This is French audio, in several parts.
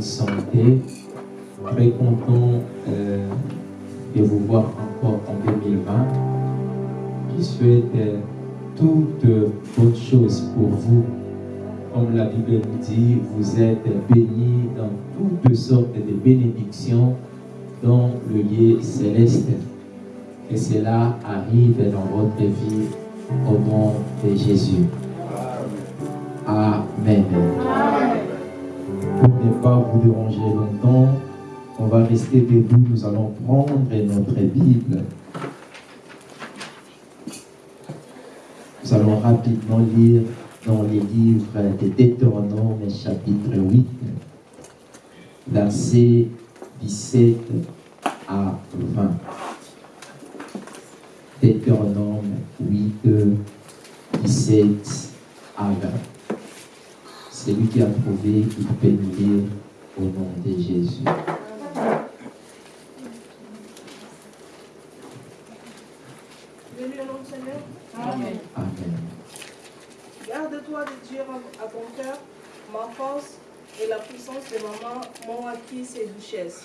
santé. Très content euh, de vous voir encore en 2020. Je souhaite euh, toutes bonnes choses pour vous comme la Bible nous dit, vous êtes bénis dans toutes sortes de bénédictions dans le lieu céleste. Que cela arrive dans votre vie au nom de Jésus. Amen. Pour ne pas vous déranger longtemps, on va rester debout, nous allons prendre notre Bible. Nous allons rapidement lire dans les livres de Deutéronome chapitre 8, versets 17 à 20. Deutéronome 8, 17 à 20. Celui qui a trouvé, il peut nous lire au nom de Jésus. Amen. Amen. À ton cœur, ma force et la puissance de maman m'ont acquis ces richesses.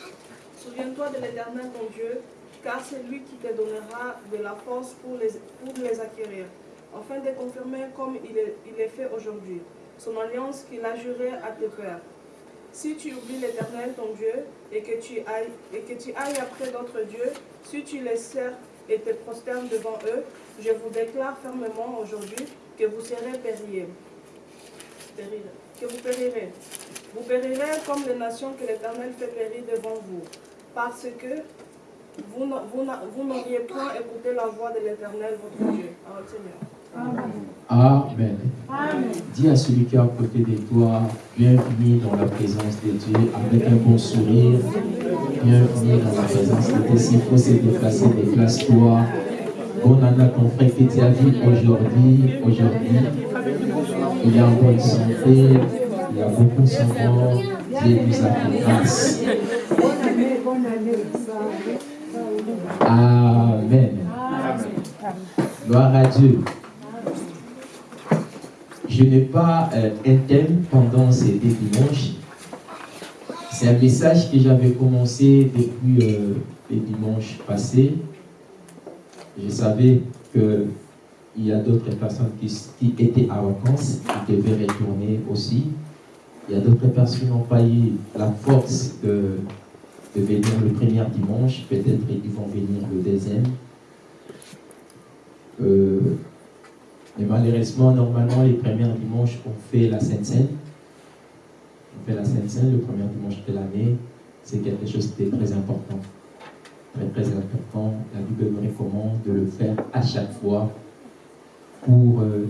Souviens-toi de l'Éternel ton Dieu, car c'est lui qui te donnera de la force pour les, pour les acquérir, afin de confirmer comme il est, il est fait aujourd'hui, son alliance qu'il a jurée à tes pères. Si tu oublies l'Éternel ton Dieu et que tu ailles, et que tu ailles après d'autres dieux, si tu les sers et te prosternes devant eux, je vous déclare fermement aujourd'hui que vous serez périr. Périr. Que vous périrez. Vous périrez comme les nations que l'Éternel fait périr devant vous, parce que vous n'a- vous n'a- vous n'auriez point écouté la voix de l'Éternel votre Dieu. Seigneur. Amen. Dis à celui qui est à côté de toi, bienvenue dans la présence de Dieu, avec un bon sourire. Bienvenue dans la présence de Dieu. S'il faut se déplacer, déplace-toi. Année à ton frère que tu as vu aujourd'hui. Aujourd'hui, il est en bonne santé. Il y a beaucoup de corps. Dieu nous a grâce. Amen. Gloire à Dieu. Je n'ai pas euh, un thème pendant ces deux dimanches. C'est un message que j'avais commencé depuis euh, les dimanches passés. Je savais qu'il y a d'autres personnes qui, étaient à vacances, qui devaient retourner aussi. Il y a d'autres personnes qui n'ont pas eu la force de, venir le premier dimanche. Peut-être ils vont venir le deuxième. Euh, mais malheureusement, normalement, les premiers dimanches, on fait la Sainte Seine. On fait la Sainte Seine le premier dimanche de l'année. C'est quelque chose de très important. Très, très important. La Bible nous recommande de le faire à chaque fois pour euh,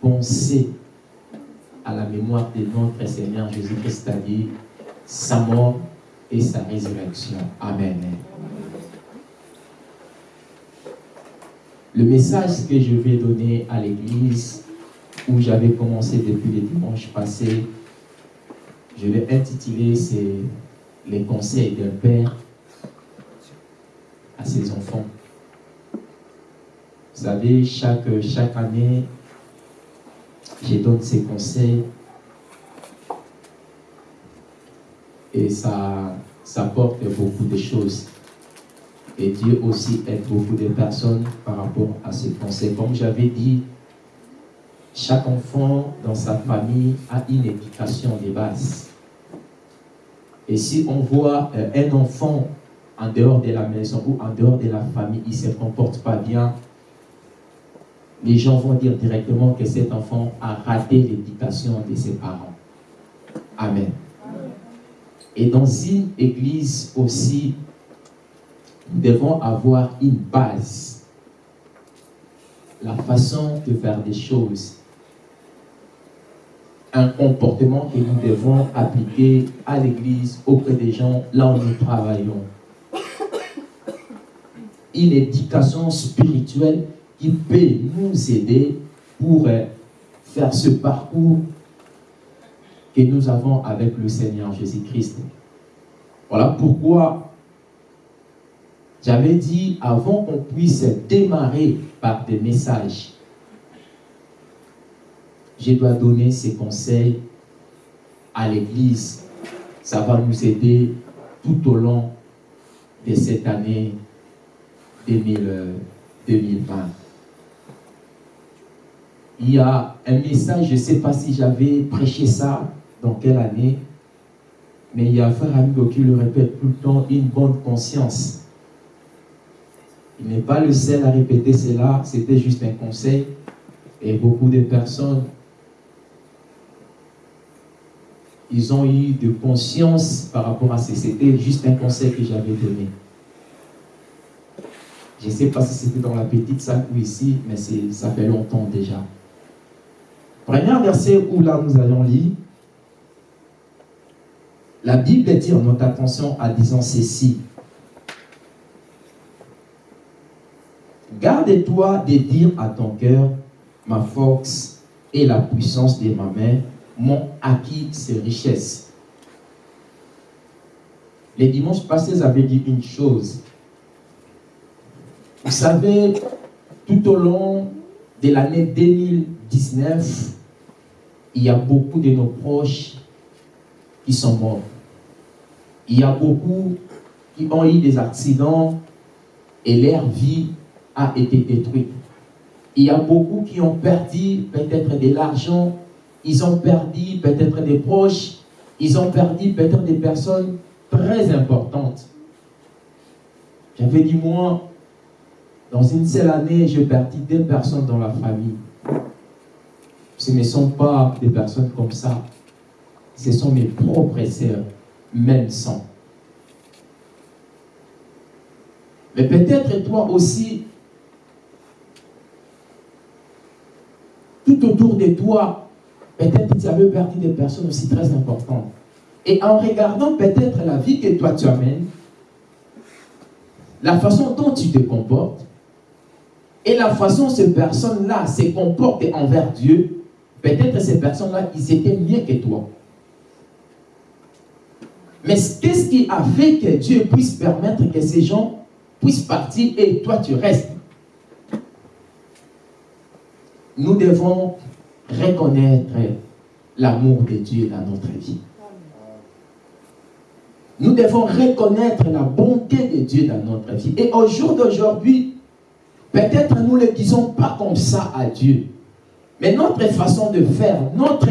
penser à la mémoire de notre Seigneur Jésus-Christ, c'est-à-dire sa mort et sa résurrection. Amen. Le message que je vais donner à l'église, où j'avais commencé depuis le dimanche passé, je l'ai intitulé c'est les conseils d'un père à ses enfants. Vous savez, chaque, chaque année, je donne ces conseils et ça, ça porte beaucoup de choses. Et Dieu aussi aide beaucoup de personnes par rapport à ces conseils. Comme j'avais dit, chaque enfant dans sa famille a une éducation de base. Et si on voit euh, un enfant en dehors de la maison ou en dehors de la famille, il ne se comporte pas bien, les gens vont dire directement que cet enfant a raté l'éducation de ses parents. Amen. Et dans une église aussi, nous devons avoir une base. La façon de faire des choses. Un comportement que nous devons appliquer à l'église, auprès des gens, là où nous travaillons. une éducation spirituelle qui peut nous aider pour euh, faire ce parcours que nous avons avec le Seigneur Jésus-Christ. Voilà pourquoi j'avais dit avant qu'on puisse démarrer par des messages, je dois donner ces conseils à l'Église. Ça va nous aider tout au long de cette année 2020. Il y a un message, je ne sais pas si j'avais prêché ça dans quelle année, mais il y a un frère amigo qui le répète tout le temps, une bonne conscience. Il n'est pas le seul à répéter cela, c'était juste un conseil. Et beaucoup de personnes, ils ont eu de conscience par rapport à ce. C'était juste un conseil que j'avais donné. Je ne sais pas si c'était dans la petite salle ou ici, mais ça fait longtemps déjà. Premier verset où là nous allons lire, la Bible attire notre attention en disant ceci. Garde-toi de dire à ton cœur, ma force et la puissance de ma main m'ont acquis ces richesses. Les dimanches passés, j'avais dit une chose. Vous savez, tout au long de l'année 2019, il y a beaucoup de nos proches qui sont morts. Il y a beaucoup qui ont eu des accidents et leur vie a été détruite. Il y a beaucoup qui ont perdu peut-être de l'argent, ils ont perdu peut-être des proches, ils ont perdu peut-être des personnes très importantes. J'avais dit, moi, dans une seule année, j'ai perdu deux personnes dans la famille. Ce ne sont pas des personnes comme ça. Ce sont mes propres sœurs, même sang. Mais peut-être toi aussi, tout autour de toi, peut-être tu avais perdu des personnes aussi très importantes. Et en regardant peut-être la vie que toi tu amènes, la façon dont tu te comportes, et la façon dont ces personnes-là se comportent envers Dieu, peut-être ces personnes-là, ils étaient mieux que toi. Mais qu'est-ce qui a fait que Dieu puisse permettre que ces gens puissent partir et toi tu restes? Nous devons reconnaître l'amour de Dieu dans notre vie. Nous devons reconnaître la bonté de Dieu dans notre vie. Et au jour d'aujourd'hui, peut-être nous ne le disons pas comme ça à Dieu. Mais notre façon de faire, notre,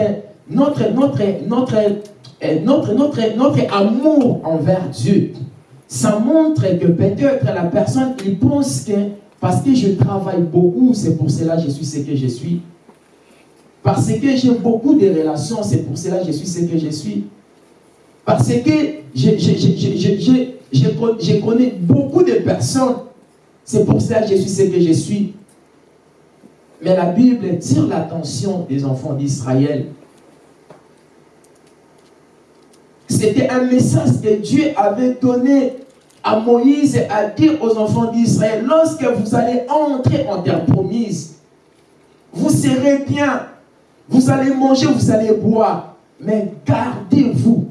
notre, notre, notre, euh, notre, notre, notre amour envers Dieu, ça montre que peut-être la personne, il pense que parce que je travaille beaucoup, c'est pour cela que je suis ce que je suis. Parce que j'ai beaucoup de relations, c'est pour cela que je suis ce que je suis. Parce que je, connais beaucoup de personnes, c'est pour cela que je suis ce que je suis. Mais la Bible tire l'attention des enfants d'Israël. C'était un message que Dieu avait donné à Moïse à dire aux enfants d'Israël, lorsque vous allez entrer en terre promise, vous serez bien, vous allez manger, vous allez boire, mais gardez-vous.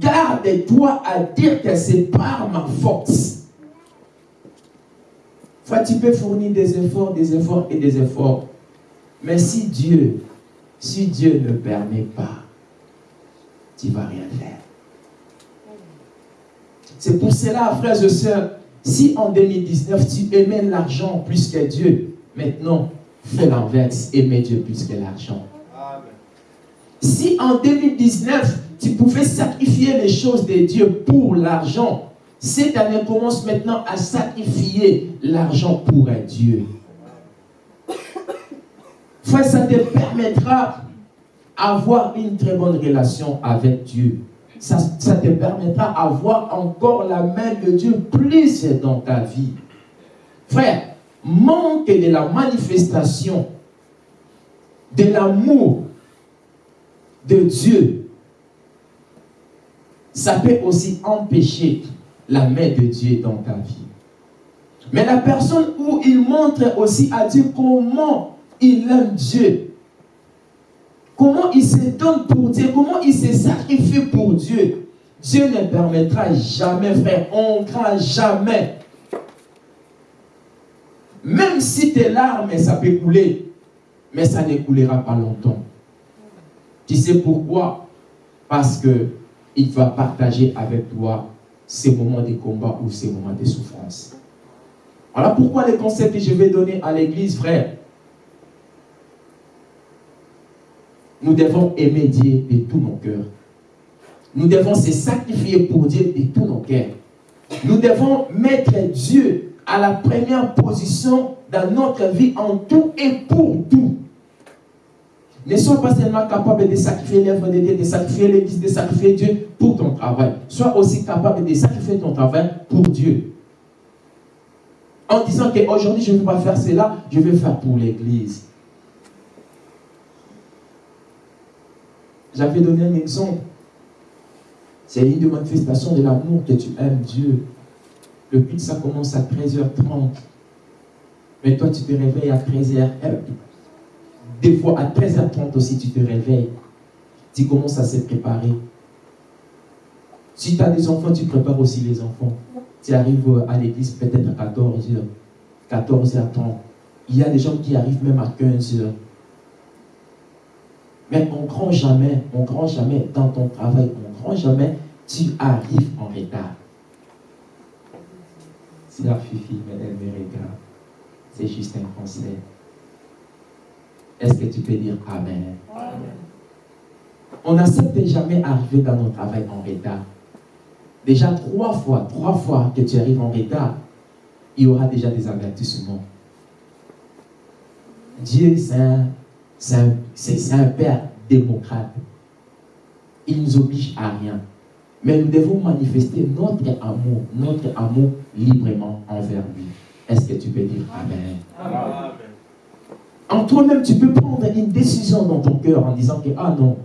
Garde-toi à dire que c'est par ma force. Fois, tu peux fournir des efforts, des efforts et des efforts. Mais si Dieu, si Dieu ne permet pas, tu ne vas rien faire. C'est pour cela, frères et sœurs, si en 2019 tu aimais l'argent plus que Dieu, maintenant fais l'inverse, aimez Dieu plus que l'argent. Si en 2019 tu pouvais sacrifier les choses de Dieu pour l'argent, cette année commence maintenant à sacrifier l'argent pour un Dieu. Frère, ça te permettra d'avoir une très bonne relation avec Dieu ça, te permettra d'avoir encore la main de Dieu plus dans ta vie. Frère, manque de la manifestation de l'amour de Dieu, ça peut aussi empêcher la main de Dieu dans ta vie. Mais la personne où il montre aussi à Dieu comment il aime Dieu, comment il se donne pour Dieu, comment il se sacrifie pour Dieu, Dieu ne permettra jamais, frère, on ne craint jamais. Même si tes larmes, ça peut couler, mais ça ne coulera pas longtemps. Tu sais pourquoi? Parce que il va partager avec toi ces moments de combat ou ces moments de souffrance. Voilà pourquoi les conseils que je vais donner à l'église, frère. Nous devons aimer Dieu de tout nos cœurs. Nous devons se sacrifier pour Dieu de tout nos cœurs. Nous devons mettre Dieu à la première position dans notre vie en tout et pour tout. Ne sois pas seulement capable de sacrifier l'œuvre de Dieu, de sacrifier l'Église, de sacrifier Dieu pour ton travail. Sois aussi capable de sacrifier ton travail pour Dieu. En disant qu'aujourd'hui, je ne vais pas faire cela, je vais faire pour l'Église. J'avais donné un exemple. C'est une de manifestation de l'amour que tu aimes Dieu. Le culte, ça commence à 13h30. Mais toi, tu te réveilles à 13h. Des fois, à 13h30 aussi, tu te réveilles. Tu commences à se préparer. Si tu as des enfants, tu prépares aussi les enfants. Tu arrives à l'église peut-être à 14h, 14h30. Il y a des gens qui arrivent même à 15h. Mais on ne grand jamais, on grand jamais dans ton travail, on grand jamais, tu arrives en retard. Si la fifi, elle me regarde, c'est juste un conseil. Est-ce que tu peux dire Amen? On n'accepte jamais arriver dans notre travail en retard. Déjà trois fois, trois fois que tu arrives en retard, il y aura déjà des avertissements. Dieu, c'est un, Père démocrate. Il ne nous oblige à rien. Mais nous devons manifester notre amour, notre amour librement envers lui. Est-ce que tu peux dire Amen? Amen. En toi-même, tu peux prendre une décision dans ton cœur en disant que, ah non,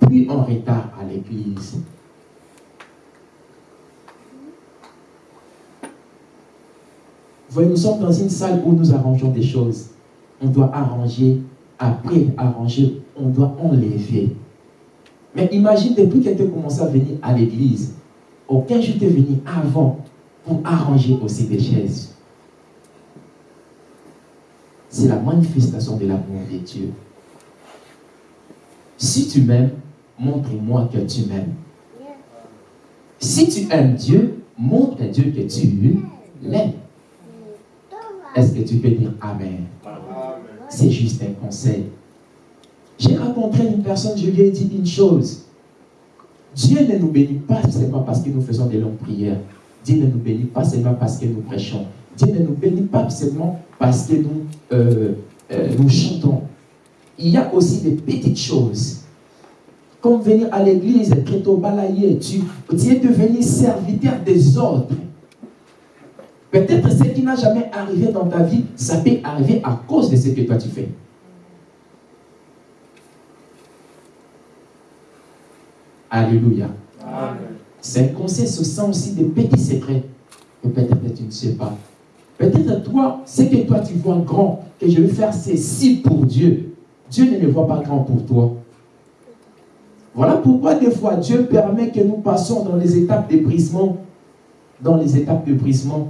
plus en retard à l'église. Voyez, nous sommes dans une salle où nous arrangeons des choses. On doit arranger, après arranger, on doit enlever. Mais imagine depuis que tu commencé à venir à l'église, aucun jour tu es venu avant pour arranger aussi des chaises c'est la manifestation de l'amour de Dieu. Si tu m'aimes, montre-moi que tu m'aimes. Si tu aimes Dieu, montre à Dieu que tu l'aimes. Est-ce que tu peux dire Amen? C'est juste un conseil. J'ai rencontré une personne, je lui ai dit une chose. Dieu ne nous bénit pas seulement parce que nous faisons des longues prières. Dieu ne nous bénit pas seulement parce que nous prêchons. Dieu ne nous bénit pas seulement parce que nous, euh, euh, nous chantons. Il y a aussi des petites choses. Comme venir à l'église, être tôt balayé, tu, tu es devenu serviteur des autres. Peut-être ce qui n'a jamais arrivé dans ta vie, ça peut arriver à cause de ce que toi tu fais. Alléluia. C'est un conseil, ce sont aussi des petits secrets que peut-être tu ne sais pas. Peut-être toi, c'est que toi tu vois grand, que je vais faire ceci pour Dieu. Dieu ne le voit pas grand pour toi. Voilà pourquoi des fois Dieu permet que nous passions dans les étapes de brisement. Dans les étapes de brisement.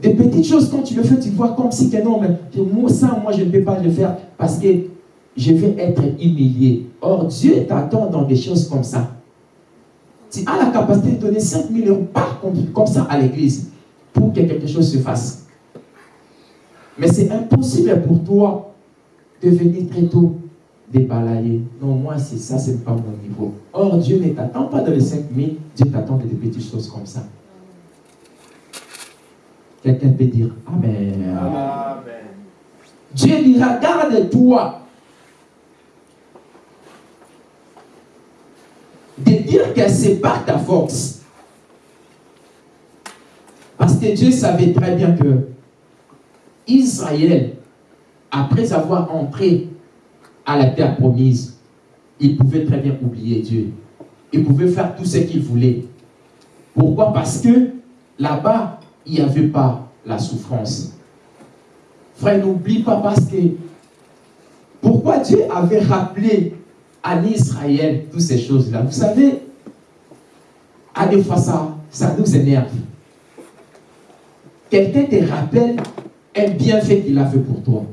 Des petites choses, quand tu le fais, tu vois comme si que non, mais moi, ça, moi, je ne peux pas le faire parce que je vais être humilié. Or, Dieu t'attend dans des choses comme ça. Tu as la capacité de donner 5 000 euros par comme ça à l'église pour que quelque chose se fasse. Mais c'est impossible pour toi de venir très tôt débalayer. Non, moi, c'est ça, c'est pas mon niveau. Or, Dieu ne t'attend pas dans les 5 000, Dieu t'attend des petites choses comme ça. Quelqu'un peut dire Amen. Amen. Dieu dira, garde-toi de dire que c'est pas ta force. Parce que Dieu savait très bien que Israël, après avoir entré à la terre promise, il pouvait très bien oublier Dieu. Il pouvait faire tout ce qu'il voulait. Pourquoi? Parce que là-bas, il n'y avait pas la souffrance. Frère, n'oublie pas parce que pourquoi Dieu avait rappelé à Israël toutes ces choses-là? Vous savez, à des fois ça, ça nous énerve. Quelqu'un te rappelle un bienfait qu'il a fait pour toi.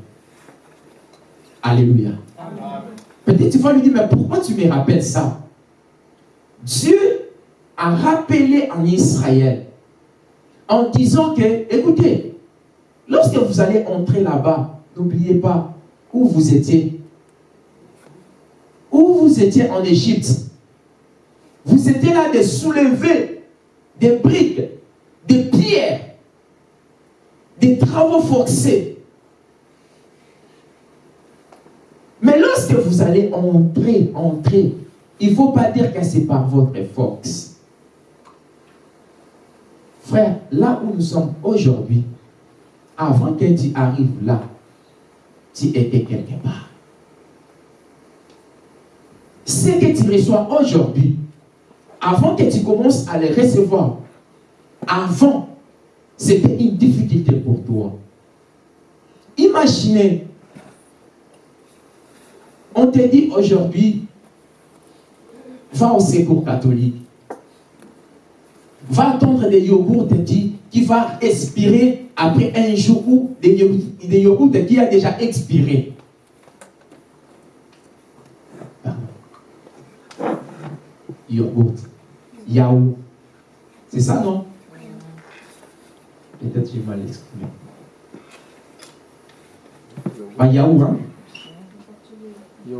Alléluia. Peut-être tu vas lui dire, mais pourquoi tu me rappelles ça? Dieu a rappelé en Israël en disant que, écoutez, lorsque vous allez entrer là-bas, n'oubliez pas où vous étiez. Où vous étiez en Égypte. Vous étiez là de soulever des briques, des pierres, des travaux forcés. Mais lorsque vous allez entrer, entrer, il ne faut pas dire que c'est par votre force. Frère, là où nous sommes aujourd'hui, avant que tu arrives là, tu étais quelque part. Ce que tu reçois aujourd'hui, avant que tu commences à les recevoir, avant, c'était une difficulté pour toi. Imaginez, on te dit aujourd'hui, va au secours catholique. Va attendre des yogourts dit, qui va expirer après un jour ou des yogourts, qui a déjà expiré. Yogourt. Yaou. C'est ça, non? J'ai mal exprimé. Bah, yaou, hein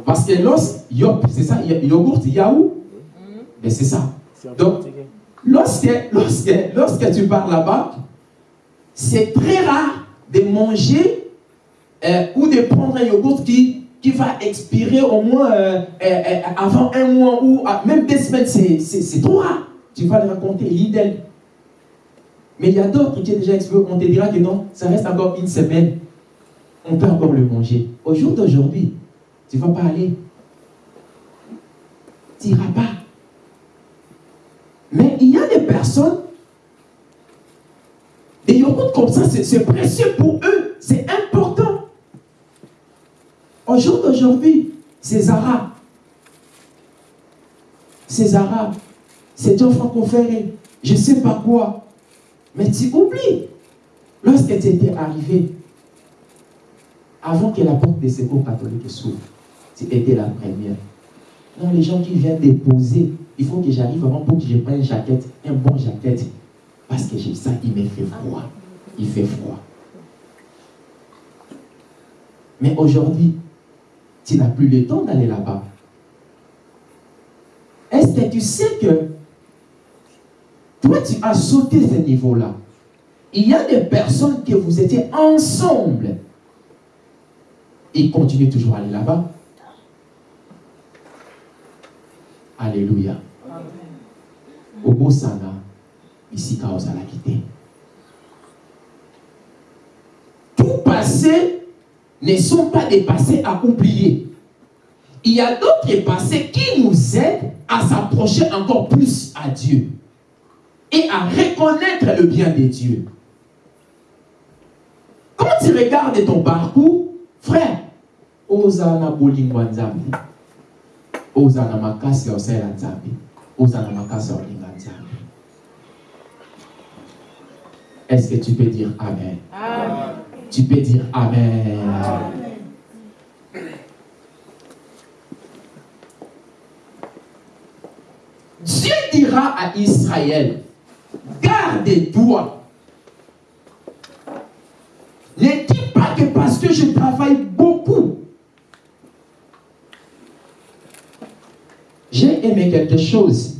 Parce que l'os, yop, c'est ça, yogourt, yaou Mais c'est ça. Donc, lorsque, lorsque, lorsque tu pars là-bas, c'est très rare de manger euh, ou de prendre un yogourt qui, qui va expirer au moins euh, euh, avant un mois ou ah, même deux semaines. C'est trop rare. Tu vas le raconter, l'idée. Mais il y a d'autres qui ont déjà expiré. On te dira que non, ça reste encore une semaine. On peut encore le manger. Au jour d'aujourd'hui, tu ne vas pas aller. Tu n'iras pas. Mais il y a des personnes, des yogourts comme ça, c'est précieux pour eux, c'est important. Au jour d'aujourd'hui, ces Arabes, ces Arabes, c'est un franco-ferré, je ne sais pas quoi. Mais tu oublies, lorsque tu étais arrivé, avant que la porte des secours catholiques s'ouvre, tu étais la première. Non, les gens qui viennent déposer, il faut que j'arrive avant pour que je prenne une jaquette, un bon jaquette. Parce que ça, il me fait froid. Il fait froid. Mais aujourd'hui, tu n'as plus le temps d'aller là-bas. Est-ce que tu sais que toi, tu as sauté ce niveau-là Il y a des personnes que vous étiez ensemble. Ils continuent toujours à aller là-bas. Alléluia. Au sana, ici, la quitter. Tout passé ne sont pas des passés à oublier. Il y a d'autres passés qui nous aident à s'approcher encore plus à Dieu et à reconnaître le bien de Dieu. Quand tu regardes ton parcours, frère, Osana Bolingwanzambi, ozala makasi ya osalela nzambe ozala makasi olinga nzambe est-ce que tu peux dire amen, amen. tu peux dire amen, amen. Dieu dira à Israël, garde-toi. Ne dis pas que parce que je travaille beaucoup, J'ai aimé quelque chose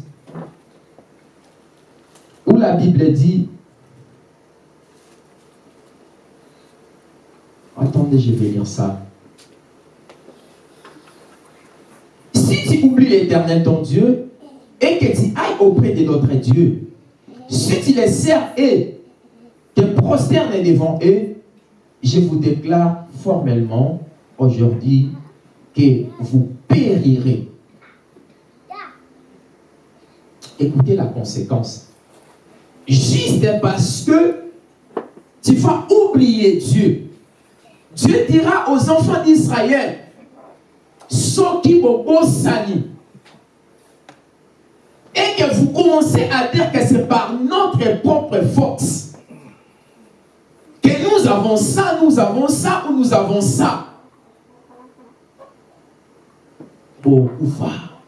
où la Bible dit, attendez, je vais lire ça. Si tu oublies l'éternel ton Dieu et que tu ailles auprès de notre Dieu, si tu les sers et te prosternes devant eux, je vous déclare formellement aujourd'hui que vous périrez Écoutez la conséquence. juste parce que tu vas oublier Dieu. Dieu dira aux enfants d'Israël, Soki Sani. Et que vous commencez à dire que c'est par notre propre force que nous avons ça, nous avons ça ou nous avons ça. Pour pouvoir.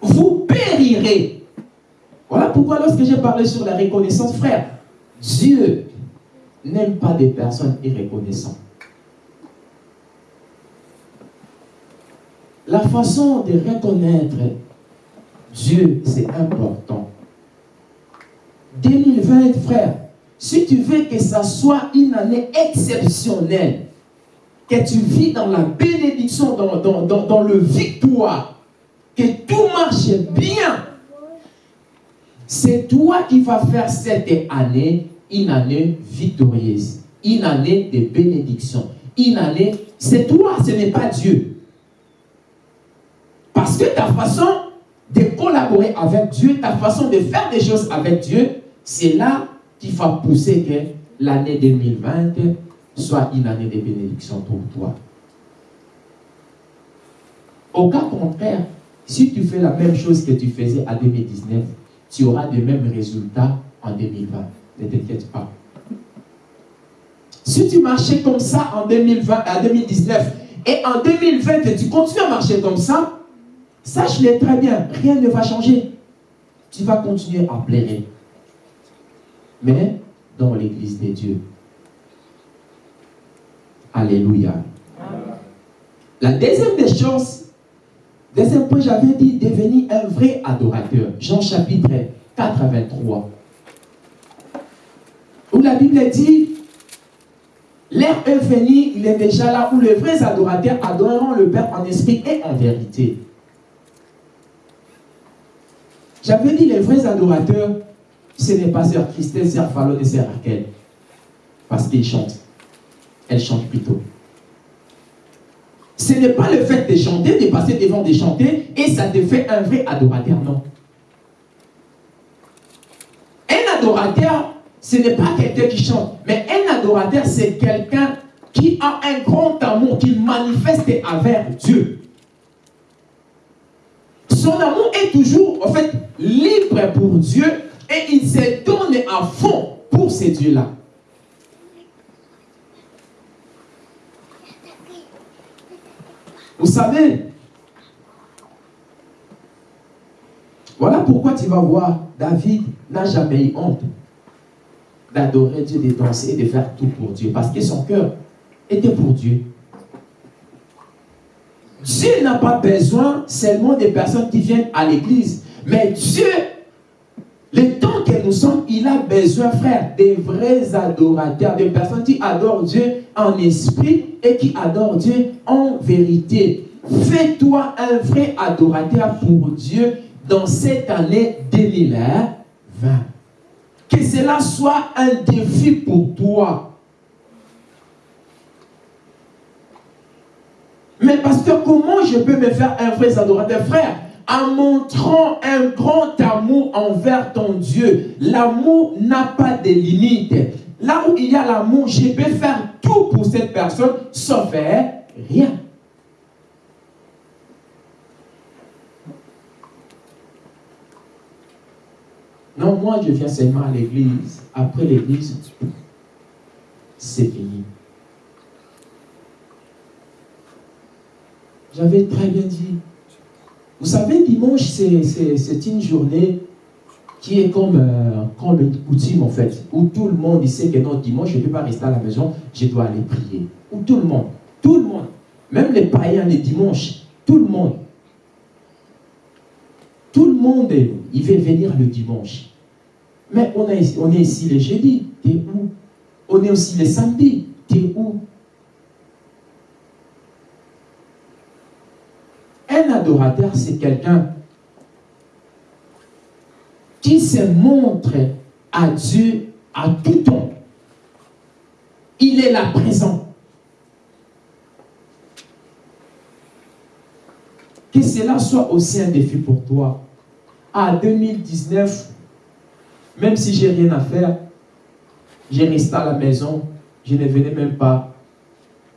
Vous périrez. Voilà pourquoi lorsque j'ai parlé sur la reconnaissance, frère, Dieu n'aime pas des personnes irreconnaissantes. La façon de reconnaître Dieu, c'est important. 2020, frère, si tu veux que ça soit une année exceptionnelle, que tu vis dans la bénédiction, dans, dans, dans le victoire, que tout marche bien, c'est toi qui vas faire cette année une année victorieuse, une année de bénédiction, une année, c'est toi, ce n'est pas Dieu. Parce que ta façon de collaborer avec Dieu, ta façon de faire des choses avec Dieu, c'est là qui va pousser que l'année 2020 soit une année de bénédiction pour toi. Au cas contraire, si tu fais la même chose que tu faisais en 2019, tu auras les mêmes résultats en 2020. Ne t'inquiète pas. Si tu marchais comme ça en 2020, en 2019 et en 2020 tu continues à marcher comme ça, sache-le très bien, rien ne va changer. Tu vas continuer à plaire. Mais dans l'église de Dieu. Alléluia. La deuxième des choses, deuxième point, j'avais dit devenir un vrai adorateur. Jean chapitre 4 à 23 où la Bible dit, l'heure est venue, il est déjà là, où les vrais adorateurs adoreront le Père en esprit et en vérité. J'avais dit, les vrais adorateurs, ce n'est pas Sœur Christelle, Sœur Fallon et Sœur Raquel. Parce qu'ils chantent. Elles chantent plutôt. Ce n'est pas le fait de chanter, de passer devant de chanter, et ça te fait un vrai adorateur, non. Un adorateur, ce n'est pas quelqu'un qui chante, mais un adorateur, c'est quelqu'un qui a un grand amour, qui manifeste envers Dieu. Son amour est toujours, en fait, libre pour Dieu et il se donne à fond pour ces dieux-là. Vous savez, voilà pourquoi tu vas voir, David n'a jamais eu honte d'adorer Dieu, de danser et de faire tout pour Dieu. Parce que son cœur était pour Dieu. Dieu n'a pas besoin seulement des personnes qui viennent à l'église. Mais Dieu, le temps que nous sommes, il a besoin, frère, des vrais adorateurs, des personnes qui adorent Dieu en esprit et qui adorent Dieu en vérité. Fais-toi un vrai adorateur pour Dieu dans cette année 2020 que cela soit un défi pour toi. Mais pasteur, comment je peux me faire un vrai adorateur? Frère, en montrant un grand amour envers ton Dieu. L'amour n'a pas de limite. Là où il y a l'amour, je peux faire tout pour cette personne, sauf faire rien. Non, moi je viens seulement à l'église. Après l'église, c'est fini. J'avais très bien dit. Vous savez, dimanche, c'est une journée qui est comme, euh, comme une coutume en fait, où tout le monde il sait que non, dimanche, je ne peux pas rester à la maison, je dois aller prier. Où tout le monde, tout le monde, même les païens les dimanches, tout le monde, tout le monde, il veut venir le dimanche. Mais on, on est ici le jeudi, t'es où? On est aussi le samedi, t'es où? Un adorateur, c'est quelqu'un qui se montre à Dieu à tout temps. Il est là présent. Que cela soit aussi un défi pour toi. À 2019, même si j'ai rien à faire, j'ai resté à la maison, je ne venais même pas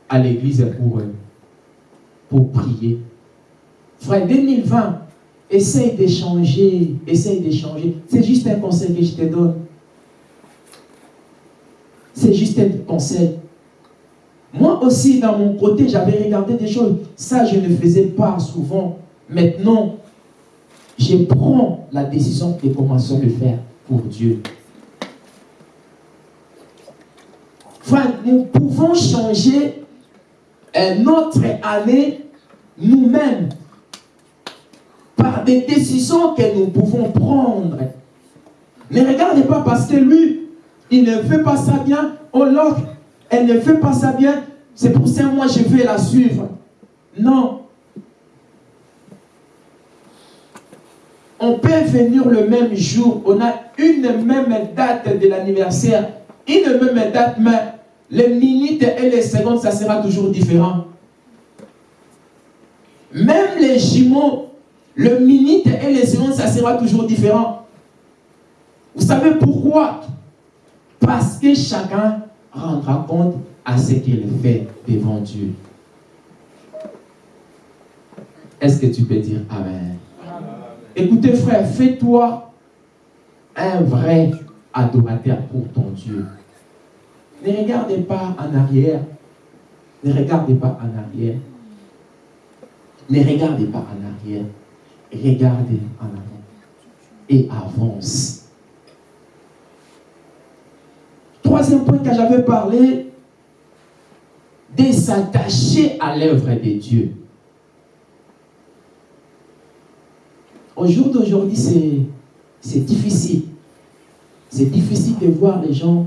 à l'église pour, euh, pour prier. Frère, 2020, essaye d'échanger, essaye d'échanger. C'est juste un conseil que je te donne. C'est juste un conseil. Moi aussi, dans mon côté, j'avais regardé des choses. Ça, je ne faisais pas souvent. Maintenant, je prends la décision de commencer à le faire pour Dieu. Frère, nous pouvons changer notre année nous-mêmes par des décisions que nous pouvons prendre. Ne regardez pas parce que lui, il ne fait pas ça bien, oh l'autre, elle ne fait pas ça bien, c'est pour ça que moi je vais la suivre. Non. On peut venir le même jour, on a une même date de l'anniversaire, une même date, mais les minutes et les secondes, ça sera toujours différent. Même les jumeaux, le minute et les secondes, ça sera toujours différent. Vous savez pourquoi? Parce que chacun rendra compte à ce qu'il fait devant Dieu. Est-ce que tu peux dire Amen, Écoutez frère, fais-toi un vrai adorateur pour ton Dieu. Ne regardez pas en arrière. Ne regardez pas en arrière. Ne regardez pas en arrière. Regardez en avant. Et avance. Troisième point que j'avais parlé, de s'attacher à l'œuvre de Dieu. Au jour d'aujourd'hui, c'est difficile. C'est difficile de voir les gens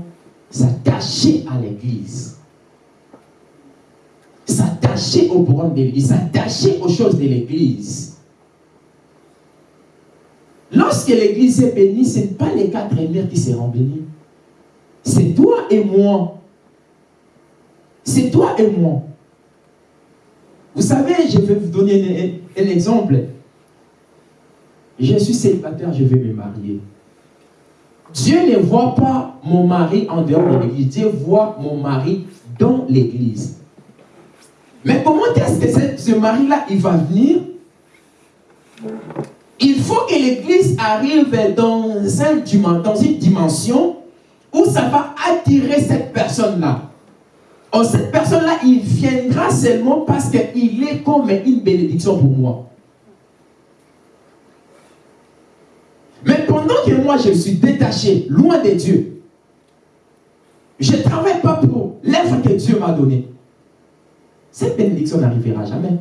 s'attacher à l'église. S'attacher au programme de l'église, s'attacher aux choses de l'église. Lorsque l'église est bénie, ce n'est pas les quatre mères qui seront bénis. C'est toi et moi. C'est toi et moi. Vous savez, je vais vous donner un, exemple. Je suis célibataire, je vais me marier. Dieu ne voit pas mon mari en dehors de l'église. Dieu voit mon mari dans l'église. Mais comment est-ce que ce mari-là, il va venir? Il faut que l'église arrive dans, dans une dimension où ça va attirer cette personne-là. Oh, cette personne-là, il viendra seulement parce qu'il est comme une bénédiction pour moi. Mais pendant que moi je suis détaché, loin de Dieu, je ne travaille pas pour l'œuvre que Dieu m'a donnée. Cette bénédiction n'arrivera jamais.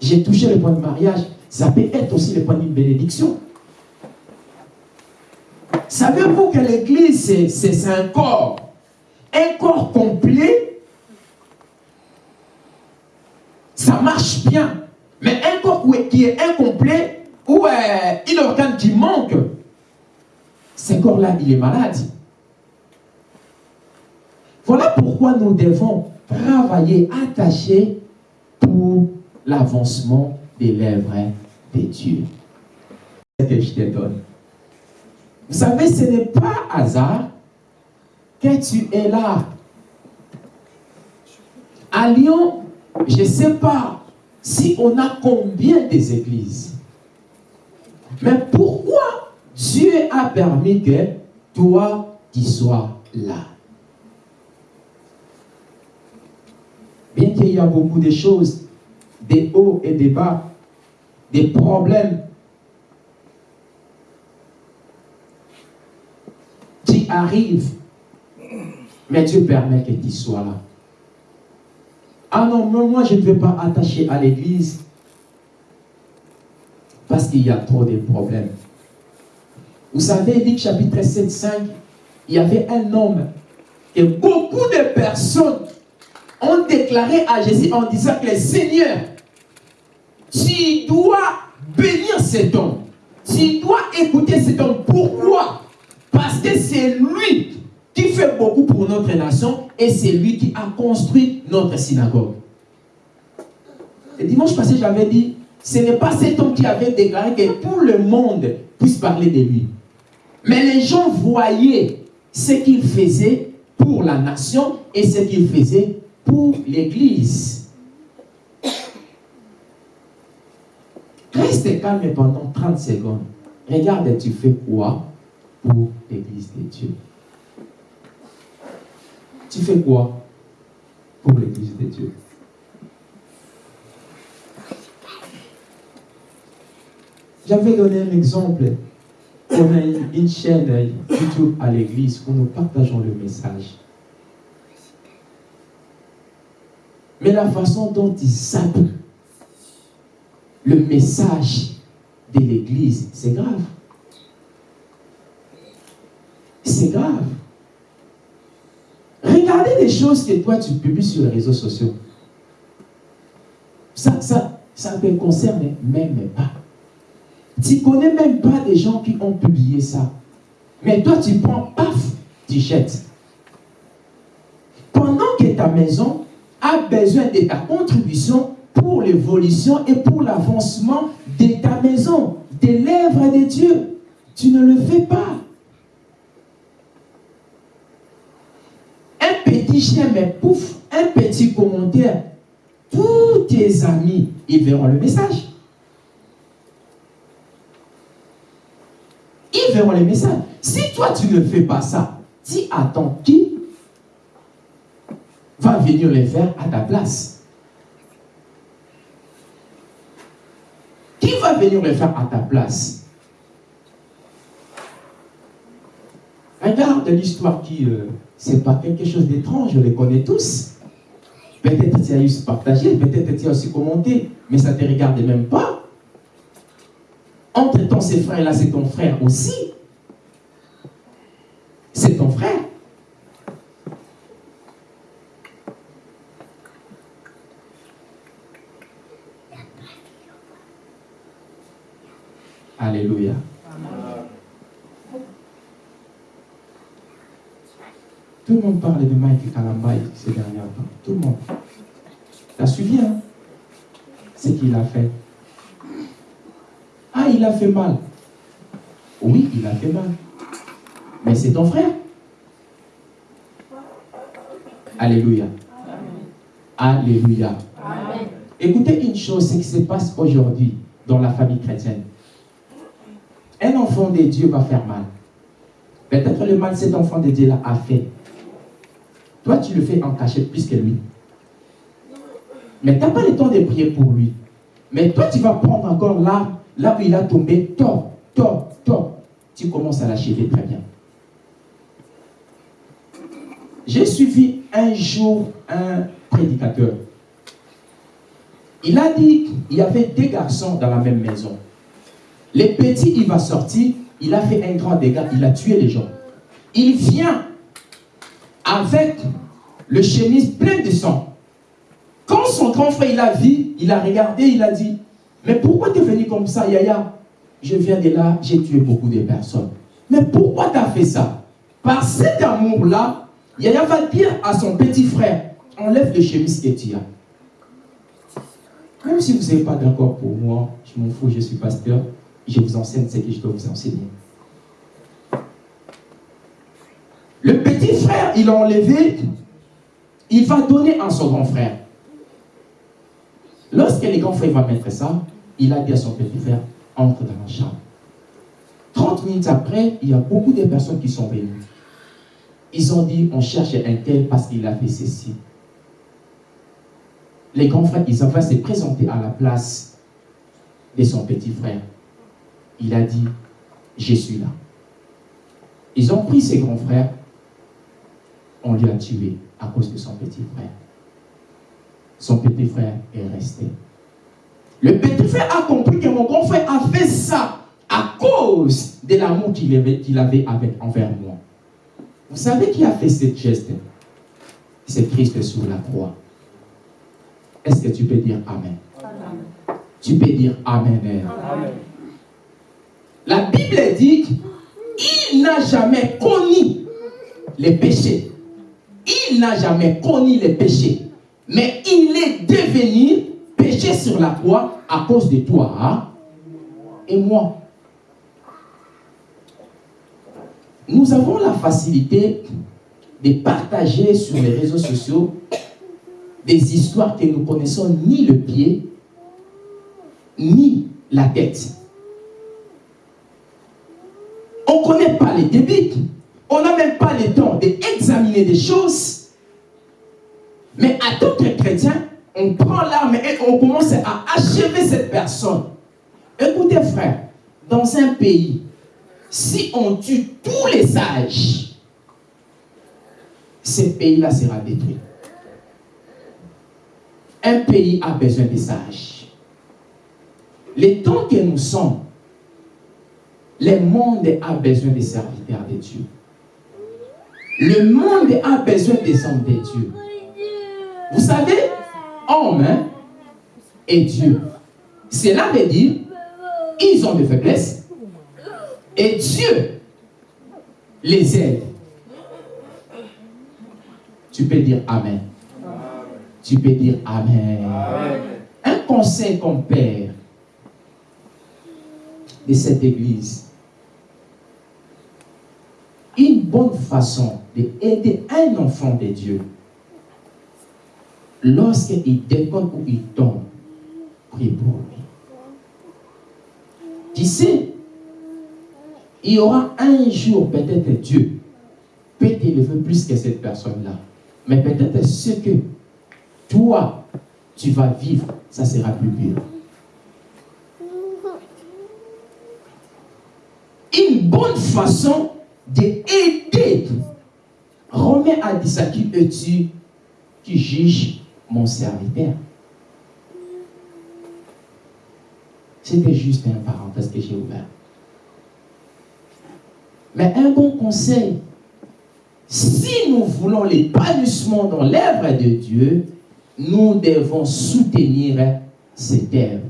J'ai touché le point de mariage, ça peut être aussi le point d'une bénédiction. Savez-vous que l'église, c'est un corps, un corps complet, ça marche bien. Mais un corps qui est incomplet, ou euh, il organe qui manque, ce corps-là, il est malade. Voilà pourquoi nous devons travailler attachés pour l'avancement des lèvres de Dieu. C'est que je te donne. Vous savez, ce n'est pas hasard que tu es là. À Lyon, je ne sais pas si on a combien des églises. Mais pourquoi Dieu a permis que toi, tu sois là? Bien qu'il y a beaucoup de choses, des hauts et des bas, des problèmes qui arrivent, mais Dieu permet que tu sois là. Ah non, moi je ne vais pas attacher à l'église parce qu'il y a trop de problèmes. Vous savez, Luc chapitre 7, 5, il y avait un homme et beaucoup de personnes ont déclaré à Jésus en disant que le Seigneur, tu dois bénir cet homme. Tu dois écouter cet homme. Pourquoi? Parce que c'est lui qui fait beaucoup pour notre nation et c'est lui qui a construit notre synagogue. Le dimanche passé, j'avais dit, ce n'est pas cet homme qui avait déclaré que tout le monde puisse parler de lui. Mais les gens voyaient ce qu'il faisait pour la nation et ce qu'il faisait pour l'Église. Reste calme pendant 30 secondes. Regarde, tu fais quoi pour l'Église de Dieu? Tu fais quoi pour l'Église de Dieu? J'avais donné un exemple. On a une chaîne YouTube à l'église où nous partageons le message. Mais la façon dont ils savent le message de l'église, c'est grave. C'est grave. Regardez les choses que toi tu publies sur les réseaux sociaux. Ça, ça, ça ne te concerne même pas. Tu ne connais même pas des gens qui ont publié ça. Mais toi, tu prends, paf, tu jettes. Pendant que ta maison a besoin de ta contribution pour l'évolution et pour l'avancement de ta maison, des lèvres de Dieu, tu ne le fais pas. Un petit chien, mais pouf, un petit commentaire. Tous tes amis, ils verront le message. ils verront les messages. Si toi, tu ne fais pas ça, dis attends, qui va venir les faire à ta place Qui va venir les faire à ta place? Regarde l'histoire qui, euh, c'est pas quelque chose d'étrange, je les connais tous. Peut-être tu as eu partagé, peut-être tu as aussi commenté, mais ça ne te regarde même pas. Entre-temps, ces frères-là, c'est ton frère aussi. C'est ton frère. Alléluia. Tout le monde parle de Mike Kalambaï ces derniers temps. Tout le monde. Tu as suivi, hein? Ce qu'il a fait. Ah, il a fait mal. Oui, il a fait mal. Mais c'est ton frère. Alléluia. Alléluia. Écoutez une chose, ce qui se passe aujourd'hui dans la famille chrétienne. Un enfant de Dieu va faire mal. Peut-être le mal cet enfant de Dieu là a fait. Toi, tu le fais en cachette plus que lui. Mais tu n'as pas le temps de prier pour lui. Mais toi, tu vas prendre encore là Là où il a tombé, top, top, top, tu commences à l'achever très bien. J'ai suivi un jour un prédicateur. Il a dit qu'il y avait deux garçons dans la même maison. Le petit, il va sortir, il a fait un grand dégât, il a tué les gens. Il vient avec le chemise plein de sang. Quand son grand frère il a vu, il a regardé, il a dit, mais pourquoi tu es venu comme ça, Yaya? Je viens de là, j'ai tué beaucoup de personnes. Mais pourquoi tu as fait ça? Par cet amour-là, Yaya va dire à son petit frère, enlève le chemise que tu as. Même si vous n'êtes pas d'accord pour moi, je m'en fous, je suis pasteur, je vous enseigne ce que je dois vous enseigner. Le petit frère, il a enlevé, il va donner à son grand frère. Lorsque le grand frère va mettre ça, il a dit à son petit frère, entre dans la chambre. 30 minutes après, il y a beaucoup de personnes qui sont venues. Ils ont dit, on cherche un tel parce qu'il a fait ceci. Les grands frères, ils ont se présenter à la place de son petit frère. Il a dit, je suis là. Ils ont pris ses grands frères, on lui a tué à cause de son petit frère. Son petit frère est resté. Le petit frère a compris que mon grand frère a fait ça à cause de l'amour qu'il avait, avait avec, envers moi. Vous savez qui a fait ce geste? C'est Christ sur la croix. Est-ce que tu peux dire Amen, Tu peux dire Amen. Amen. La Bible dit qu'il n'a jamais connu les péchés. Il n'a jamais connu les péchés. Mais il est devenu péché sur la croix à cause de toi et moi. nous avons la facilité de partager sur les réseaux sociaux des histoires que nous connaissons ni le pied, ni la tête. On ne connaît pas les débits. On n'a même pas le temps d'examiner des choses. Mais à d'autres chrétiens, on prend l'arme et on commence à achever cette personne. Écoutez frère, dans un pays, si on tue tous les sages, ce pays-là sera détruit. Un pays a besoin des sages. Les temps que nous sommes, le monde a besoin des serviteurs de Dieu. Le monde a besoin des hommes de Dieu. Vous savez, homme hein, et Dieu. Cela veut dire, ils ont des faiblesses et Dieu les aide. Tu peux dire Amen. Tu peux dire Amen. Un conseil comme père de cette église. Une bonne façon d'aider un enfant de Dieu lorsqu'il déconne ou il tombe, prie pour lui. Tu sais, il y aura un jour, peut-être Dieu peut t'élever plus que cette personne-là. Mais peut-être ce que toi, tu vas vivre, ça sera plus dur. Une bonne façon d'aider. À dire ça qui es-tu qui juge mon serviteur? C'était juste un parenthèse que j'ai ouvert. Mais un bon conseil, si nous voulons l'épanouissement dans l'œuvre de Dieu, nous devons soutenir cette œuvre.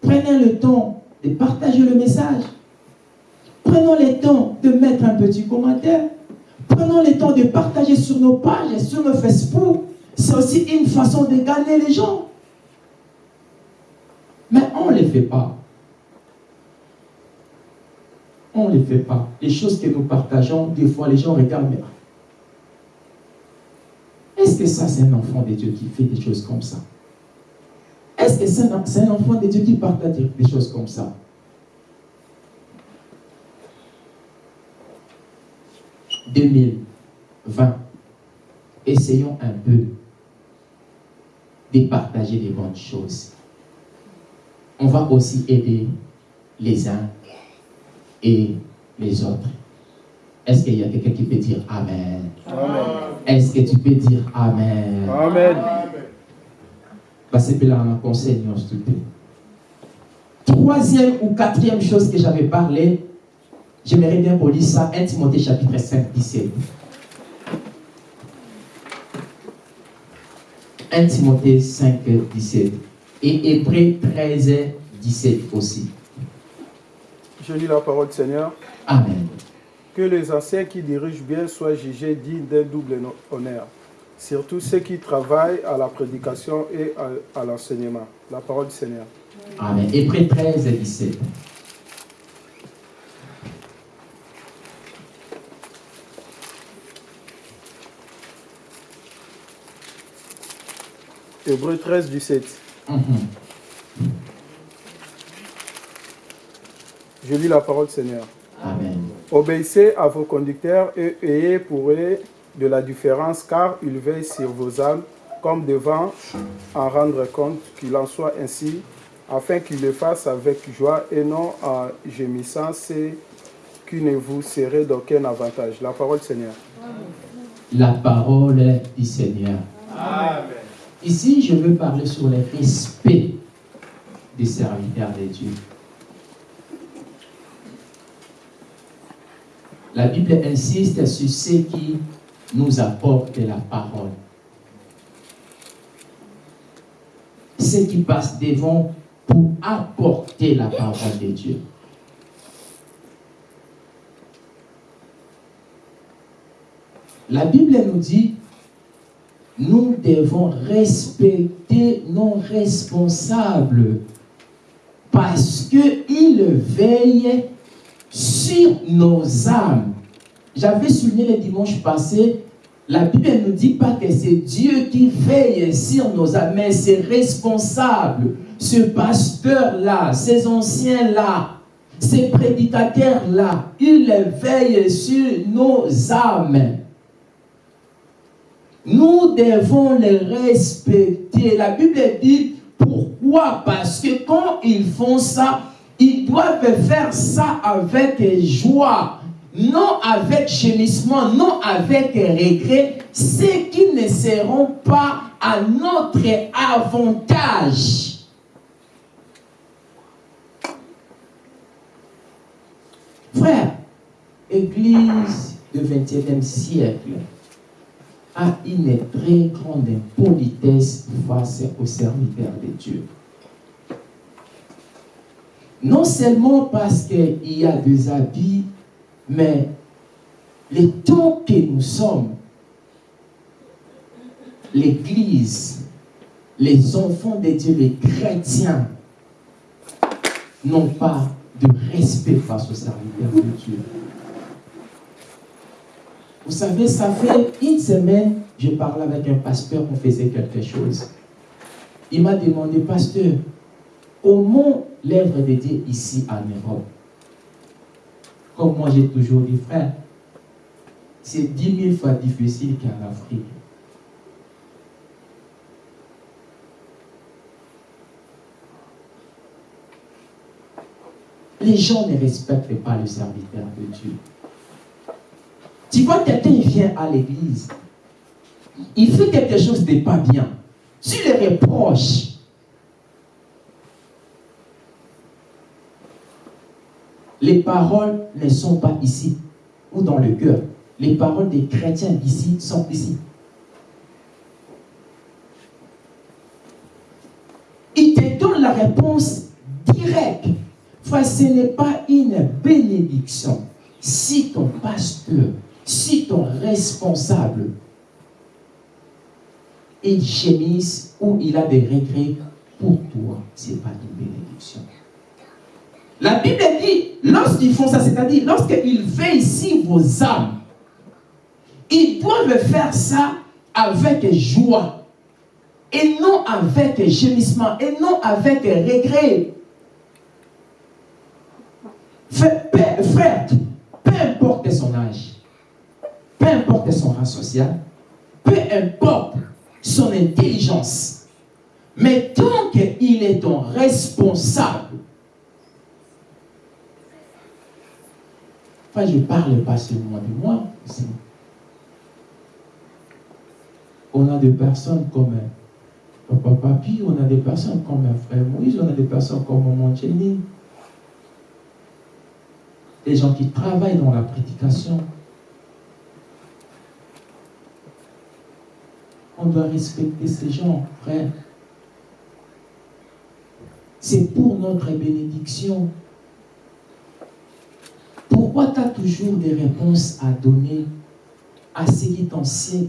Prenez le temps de partager le message. Prenons le temps de mettre un petit commentaire. Prenons le temps de partager sur nos pages, sur nos Facebook, c'est aussi une façon de gagner les gens. Mais on ne les fait pas. On ne les fait pas. Les choses que nous partageons, des fois, les gens regardent. Est-ce que ça, c'est un enfant de Dieu qui fait des choses comme ça? Est-ce que c'est un, enfant de Dieu qui partage des choses comme ça « 2020, essayons un peu de partager les bonnes choses. On va aussi aider les uns et les autres. Est-ce qu'il y a quelqu'un qui peut dire Amen? Est-ce que tu peux dire Amen? Amen. Parce que là, on conseil, s'il te Troisième ou quatrième chose que j'avais parlé, j'aimerais bien vous lire ça, 1 Timothée chapitre 5, 17. 1 Timothée 5, 17 et Hébreu 13, 17 aussi. Je lis la parole du Seigneur. Amen. Que les anciens qui dirigent bien soient jugés dignes d'un double honneur, surtout ceux qui travaillent à la prédication et à, l'enseignement. La parole du Seigneur. Amen. Hébreu 13, 17. Hébreu 13, 17. Je lis la parole Seigneur. Amen. Obéissez à vos conducteurs et ayez pour eux de la différence, car ils veillent sur vos âmes comme devant en rendre compte qu'il en soit ainsi, afin qu'ils le fassent avec joie et non en gémissant, c'est qui ne vous serait d'aucun avantage. La parole Seigneur. La parole du Seigneur. Amen. Ici, je veux parler sur le respect des serviteurs de Dieu. La Bible insiste sur ce qui nous apporte la parole. Ce qui passe devant pour apporter la parole de Dieu. La Bible nous dit nous devons respecter nos responsables parce qu'ils veillent sur nos âmes j'avais souligné le dimanche passé, la Bible ne dit pas que c'est Dieu qui veille sur nos âmes, mais c'est responsable. Ce pasteur-là, ces anciens-là, ces prédicateurs-là, ils veillent sur nos âmes. Nous devons les respecter. La Bible dit pourquoi? Parce que quand ils font ça, ils doivent faire ça avec joie non avec gémissement, non avec regret, ceux qui ne seront pas à notre avantage. Frère, Église du XXe siècle a une très grande impolitesse face aux serviteurs de Dieu. Non seulement parce qu'il y a des habits mais les temps que nous sommes, l'Église, les enfants de Dieu, les chrétiens, n'ont pas de respect face aux serviteurs de Dieu. Vous savez, ça fait une semaine, je parlais avec un pasteur, on faisait quelque chose. Il m'a demandé, pasteur, comment l'œuvre de Dieu ici en Europe? Comme moi j'ai toujours dit, frère, c'est dix mille fois difficile qu'en Afrique. Les gens ne respectent pas le serviteur de Dieu. Tu vois, quelqu'un vient à l'église, il fait quelque chose de pas bien. Tu le reproches, Les paroles ne sont pas ici ou dans le cœur. Les paroles des chrétiens d'ici sont ici. Il te donne la réponse directe. Ce n'est pas une bénédiction. Si ton pasteur, si ton responsable, il gémisse ou il a des regrets, pour toi, ce n'est pas une bénédiction. La Bible dit, lorsqu'ils font ça, c'est-à-dire lorsqu'ils veillent ici vos âmes, ils doivent faire ça avec joie et non avec gémissement et non avec regret. Frère, peu importe son âge, peu importe son rang social, peu importe son intelligence, mais tant qu'il est ton responsable, je parle pas seulement de moi. On a des personnes comme Papa Papi, on a des personnes comme Frère Moïse, on a des personnes comme Maman Jenny. Des gens qui travaillent dans la prédication. On doit respecter ces gens, frère. C'est pour notre bénédiction. Pourquoi tu as toujours des réponses à donner à, ceux qui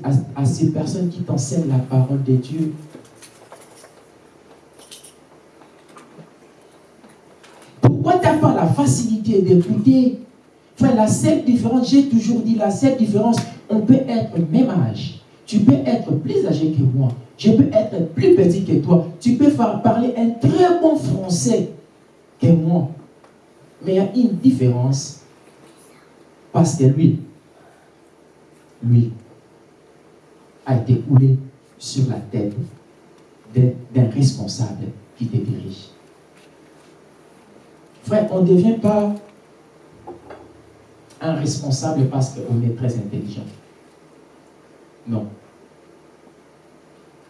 à, à ces personnes qui t'enseignent la parole de Dieu Pourquoi tu n'as pas la facilité d'écouter? La seule différence, j'ai toujours dit, la seule différence, on peut être même âge. Tu peux être plus âgé que moi. Je peux être plus petit que toi. Tu peux parler un très bon français que moi. Mais il y a une différence parce que lui, lui, a été coulé sur la tête d'un responsable qui te dirige. Frère, on ne devient pas un responsable parce qu'on est très intelligent. Non.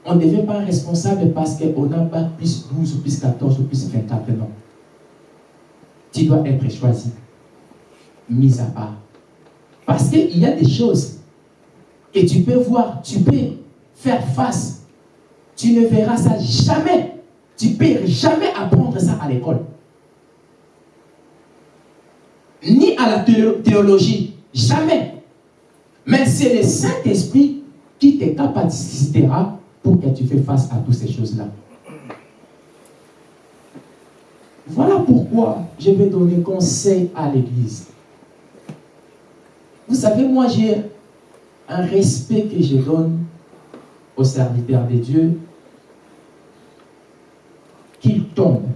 On ne devient pas responsable parce qu'on n'a pas plus 12 ou plus 14 ou plus 24. Non. Tu dois être choisi, mis à part parce qu'il y a des choses que tu peux voir, tu peux faire face. Tu ne verras ça jamais. Tu ne peux jamais apprendre ça à l'école. Ni à la théologie. Jamais. Mais c'est le Saint-Esprit qui te capacitera pour que tu fasses face à toutes ces choses-là. Voilà pourquoi je vais donner conseil à l'Église. Vous savez, moi, j'ai un respect que je donne aux serviteurs de Dieu, qu'ils tombent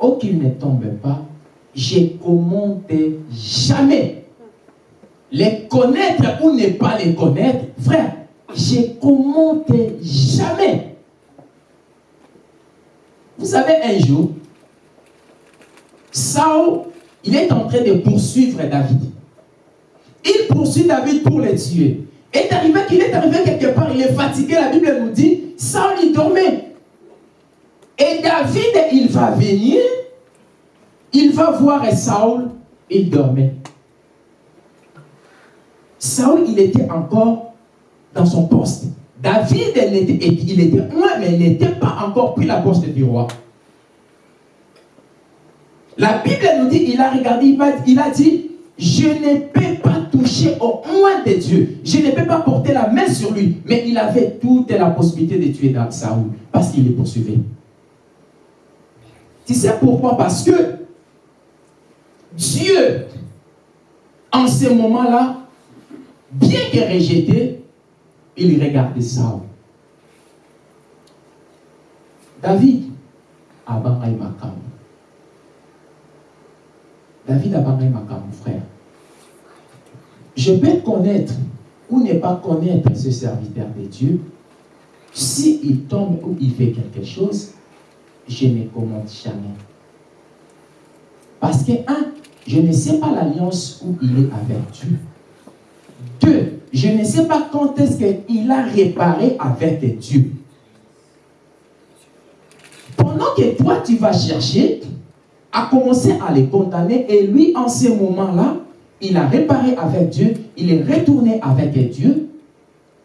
ou qu'ils ne tombent pas, je commente jamais. Les connaître ou ne pas les connaître, frère, je commente jamais. Vous savez, un jour, Saul, il est en train de poursuivre David. Il poursuit David pour le tuer. Et arrivé qu'il est arrivé quelque part, il est fatigué, la Bible nous dit, Saul, il dormait. Et David, il va venir, il va voir Saul, il dormait. Saul, il était encore dans son poste. David, il était loin, mais il n'était pas encore pris la poste du roi. La Bible nous dit, il a regardé, il a dit, je ne peux pas toucher au moins de Dieu. Je ne peux pas porter la main sur lui. Mais il avait toute la possibilité de tuer Saoul parce qu'il est poursuivi. Tu sais pourquoi? Parce que Dieu, en ce moment-là, bien que rejeté, il regardait Saul. David, avant Makam. David a Makam, frère. Je peux connaître ou ne pas connaître ce serviteur de Dieu. S'il tombe ou il fait quelque chose, je ne commente jamais. Parce que, un, je ne sais pas l'alliance où il est avec Dieu. Deux, je ne sais pas quand est-ce qu'il a réparé avec Dieu. Pendant que toi, tu vas chercher à commencer à les condamner, et lui, en ce moment-là, il a réparé avec Dieu, il est retourné avec Dieu.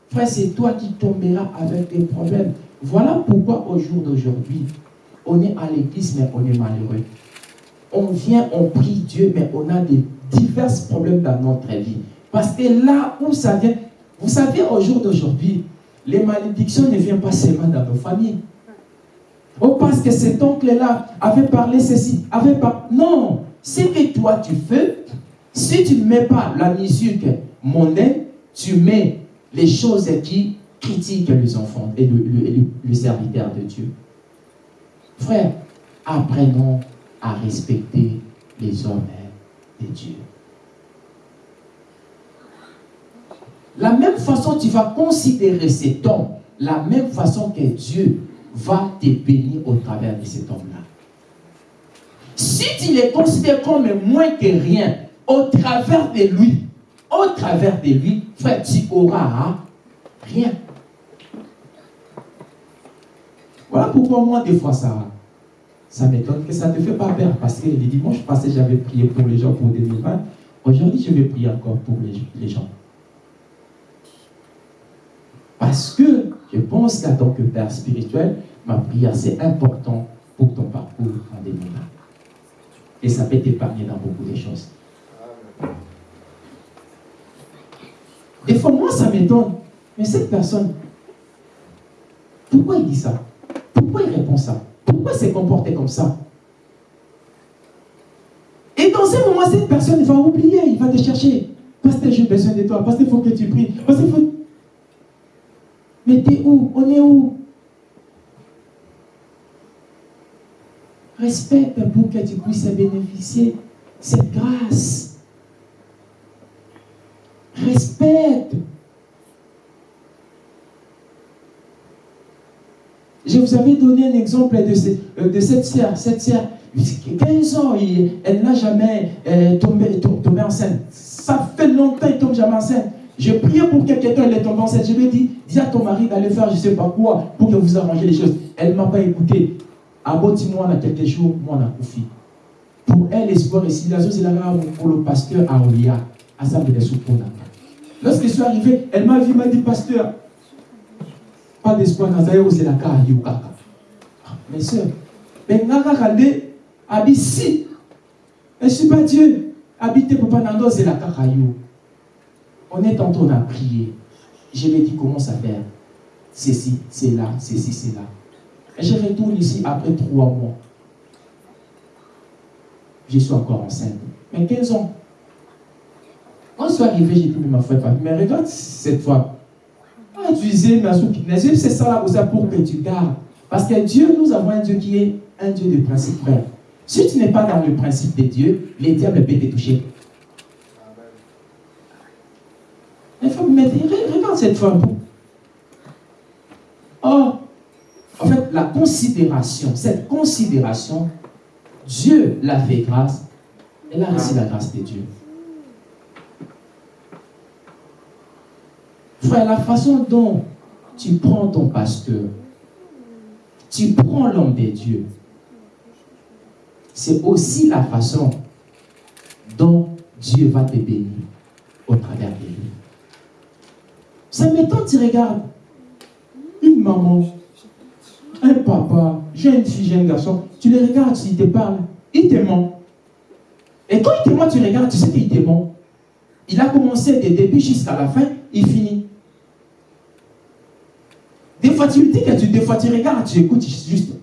Frère, c'est toi qui tomberas avec des problèmes. Voilà pourquoi au jour d'aujourd'hui, on est à l'église, mais on est malheureux. On vient, on prie Dieu, mais on a divers problèmes dans notre vie. Parce que là où ça vient, vous savez, au jour d'aujourd'hui, les malédictions ne viennent pas seulement dans nos familles. Oh, parce que cet oncle-là avait parlé ceci, avait pas. Non, c'est que toi tu fais, si tu ne mets pas la musique mondaine, tu mets les choses qui critiquent les enfants et le, serviteur de Dieu. Frère, apprenons à respecter les hommes de Dieu. La même façon tu vas considérer cet homme, la même façon que Dieu va te bénir au travers de cet homme-là. Si tu les considères comme moins que rien, au travers de lui, au travers de lui, frère, tu auras rien. Voilà pourquoi moi, des fois, ça, ça m'étonne que ça ne fait pas peur. Parce que les dimanches passés, j'avais prié pour les gens pour 2020. Aujourd'hui, je vais prier encore pour les, gens. Parce que je pense qu'en tant que père spirituel, ma prière, c'est important pour ton parcours en 2020. Et ça peut t'épargner dans beaucoup de choses. Des fois, moi, ça m'étonne. Mais cette personne, pourquoi il dit ça? Pourquoi il répond ça? Pourquoi s'est comporté comme ça? Et dans ce moment, cette personne va oublier, il va te chercher. Pasteur, j'ai besoin de toi. Pasteur, il faut que tu pries. Pasteur, il faut... Mais t'es où? On est où? Respecte pour que tu puisses bénéficier cette grâce. Respecte. Je vous avais donné un exemple de, euh, de cette sœur. Cette sœur, 15 ans, elle n'a jamais euh, tombé, tombé, enceinte. Ça fait longtemps qu'elle tombe jamais enceinte. Je prié pour que quelqu'un elle tombe enceinte. Je lui ai dit, dis à ton mari d'aller faire je ne sais pas quoi pour que vous arrangez les choses. Elle ne m'a pas écouté. Aboti-moi dans quelques jours, moi on a confié. Pour elle, l'espoir ici, la chose, c'est là pour le pasteur Aolia, à sa de Lorsque je suis arrivé, elle m'a vu, m'a dit, pasteur, pas d'espoir dans c'est la kaka. Mes soeurs, mais Nara Kande, habite si. Je ne suis pas Dieu. Habiter Papa Nando, c'est la kaka. On est tantôt, on a prié. Je lui ai dit comment ça faire. Ceci, c'est là, ceci, c'est là. Et je retourne ici après trois mois. Je suis encore enceinte. Mais 15 ans? Quand je suis arrivé, j'ai dit, ma frère, mais regarde cette fois. Ah, tu disais, mais c'est ça là, ça pour que tu gardes. Parce que Dieu, nous avons un Dieu qui est un Dieu de principe, frère. Si tu n'es pas dans le principe de Dieu, les diables peuvent te toucher. Il faut me mettre, regarde cette femme. Oh, en fait, la considération, cette considération, Dieu l'a fait grâce. Elle a reçu la grâce de Dieu. Frère, la façon dont tu prends ton pasteur, tu prends l'homme de Dieu, c'est aussi la façon dont Dieu va te bénir au travers de lui. Ça m'étonne, tu regardes une maman, un papa, jeune fille, jeune garçon, tu les regardes, tu te parles, il te ment. Et quand il te ment, tu regardes, tu sais qu'il te ment. Il a commencé des début jusqu'à la fin, il finit. Des fois, tu dis des fois, tu regardes, tu écoutes juste.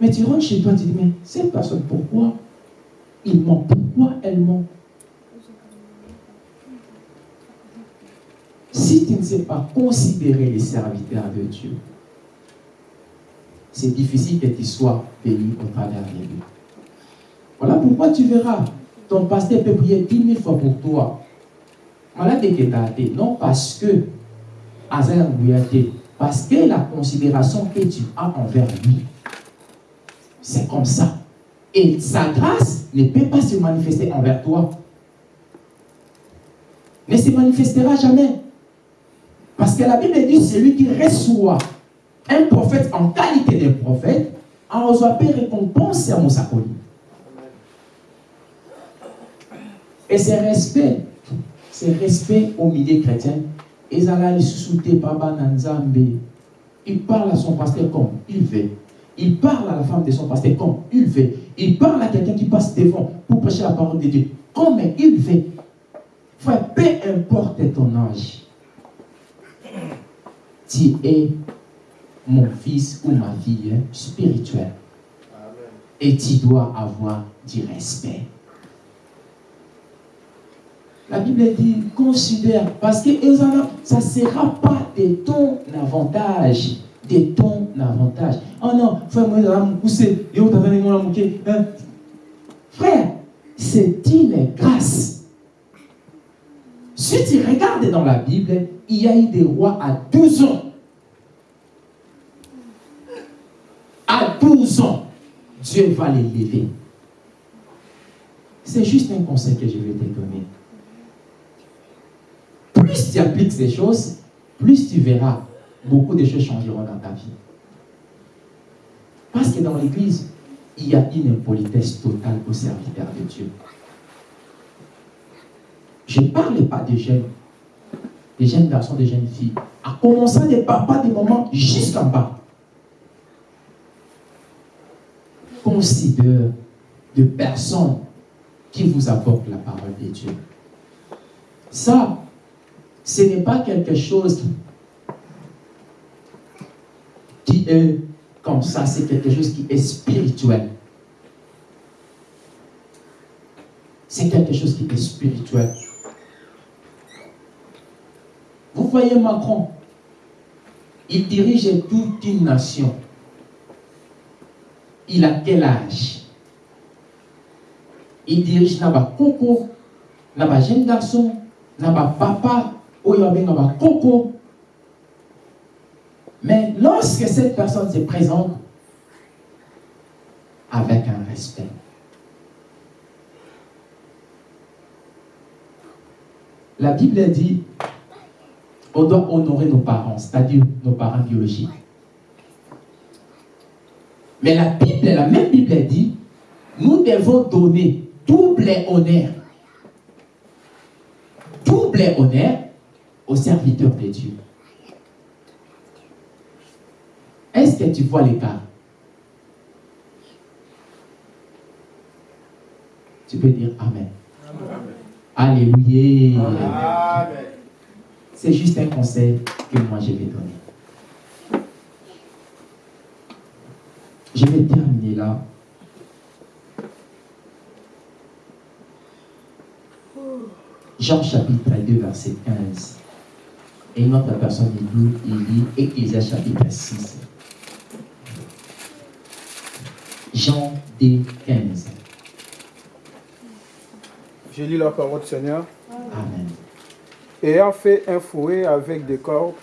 Mais tu rentres chez toi, tu dis, mais cette personne, pourquoi il ment? Pourquoi elle ment? Si tu ne sais pas considérer les serviteurs de Dieu, c'est difficile que tu sois béni au travers de lui. Voilà pourquoi tu verras, ton pasteur peut prier dix mille fois pour toi. Non parce que parce que la considération que tu as envers lui, c'est comme ça. Et sa grâce ne peut pas se manifester envers toi. Ne se manifestera jamais. Parce que la Bible dit celui qui reçoit un prophète en qualité de prophète, en reçoit récompense à Moussakoli. Et c'est respect, c'est respect au milieu chrétien. Il parle à son pasteur comme il veut. Il parle à la femme de son pasteur comme il veut. Il parle à quelqu'un qui passe devant pour prêcher la parole de Dieu comme il veut. Frère, peu importe ton âge, tu es mon fils ou ma fille spirituelle. Et tu dois avoir du respect. La Bible dit, considère, parce que ça ne sera pas de ton avantage. De ton avantage. Oh non, frère, moi, hein? Frère, c'est une grâce. Si tu regardes dans la Bible, il y a eu des rois à 12 ans. À 12 ans, Dieu va les lever. C'est juste un conseil que je vais te donner. Plus tu appliques ces choses, plus tu verras beaucoup de choses changeront dans ta vie. Parce que dans l'église, il y a une impolitesse totale au serviteur de Dieu. Je ne parle pas des jeunes, des jeunes garçons, des jeunes filles, à commencer des papas, des mamans, jusqu'en bas. Considère de personnes qui vous apportent la parole de Dieu. Ça, ce n'est pas quelque chose qui est comme ça, c'est quelque chose qui est spirituel. C'est quelque chose qui est spirituel. Vous voyez Macron, il dirige toute une nation. Il a quel âge? Il dirige Naba Coco, Naba jeune garçon, Naba papa, Naba Coco. Mais lorsque cette personne se présente avec un respect, la Bible dit on doit honorer nos parents, c'est-à-dire nos parents biologiques. Mais la Bible, la même Bible dit, nous devons donner double honneur, double honneur aux serviteurs de Dieu. Est-ce que tu vois l'écart? Tu peux dire Amen. Alléluia. Amen. C'est juste un conseil que moi je vais donner. Je vais terminer là. Jean chapitre 2, verset 15. Et une autre personne, il lit, il lit Ecclésias chapitre 6. Jean 2, 15. Je lis la parole du Seigneur. Amen. Ayant fait un fouet avec des cordes,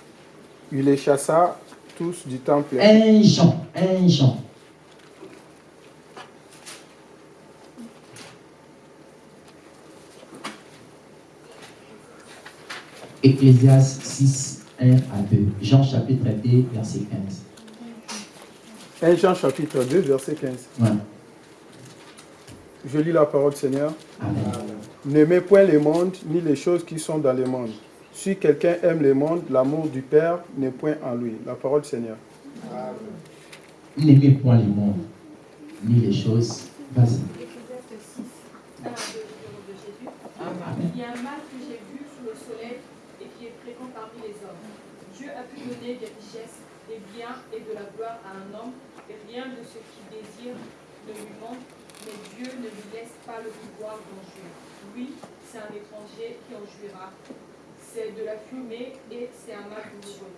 il les chassa tous du temple. 1 Jean, 1 Jean. Ecclésias 6, 1 à 2. Jean chapitre 2, verset 15. 1 Jean chapitre 2, verset 15. Ouais. Je lis la parole du Seigneur. Amen. N'aimez point le monde, ni les choses qui sont dans le monde. Si quelqu'un aime le monde, l'amour du Père n'est point en lui. La parole du Seigneur. N'aimez point les mondes, ni les choses. Vas-y. Ecclésiaste 6, 1 à 2, au nom de Jésus. Amen. Il y a un mal que j'ai vu sous le soleil et qui est fréquent parmi les hommes. Dieu a pu donner des richesses, des biens et de la gloire à un homme, et rien de ce qu'il désire ne lui manque, mais Dieu ne lui laisse pas le pouvoir d'en jouir. Oui, c'est un étranger qui en jouira. C'est de la fumée et c'est un mal douloureux.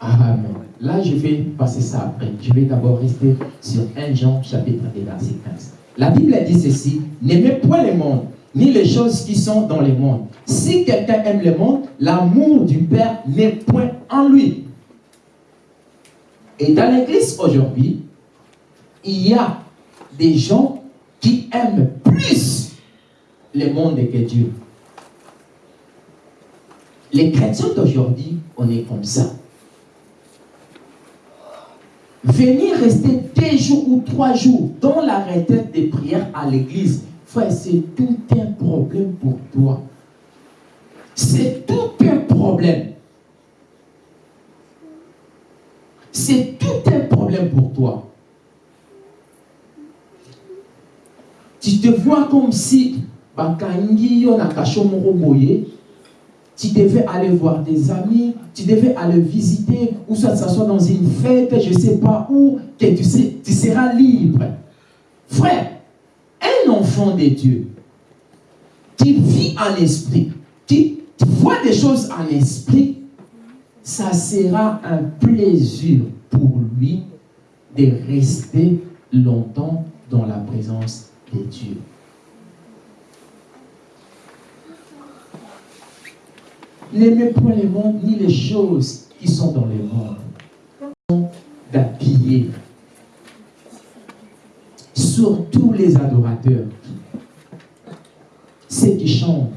Amen. Là, je vais passer ça après. Je vais d'abord rester sur 1 Jean chapitre 1 verset 15. La Bible dit ceci, n'aimez point le monde, ni les choses qui sont dans le monde. Si quelqu'un aime le monde, l'amour du Père n'est point en lui. Et dans l'église aujourd'hui, il y a des gens qui aiment plus le monde que Dieu. Les chrétiens d'aujourd'hui, on est comme ça. Venir rester deux jours ou trois jours dans la retraite des prières à l'église, frère, c'est tout un problème pour toi. C'est tout un problème. C'est tout un problème pour toi. Tu te vois comme si tu devais aller voir des amis, tu devais aller visiter, ou soit ça soit dans une fête, je ne sais pas où, que tu, tu seras libre. Frère, un enfant de Dieu qui vit en esprit, qui voit des choses en esprit, ça sera un plaisir pour lui de rester longtemps dans la présence de Dieu. N'aimez point le monde ni les choses qui sont dans le monde. D'habiller. Surtout les adorateurs. Ceux qui chantent.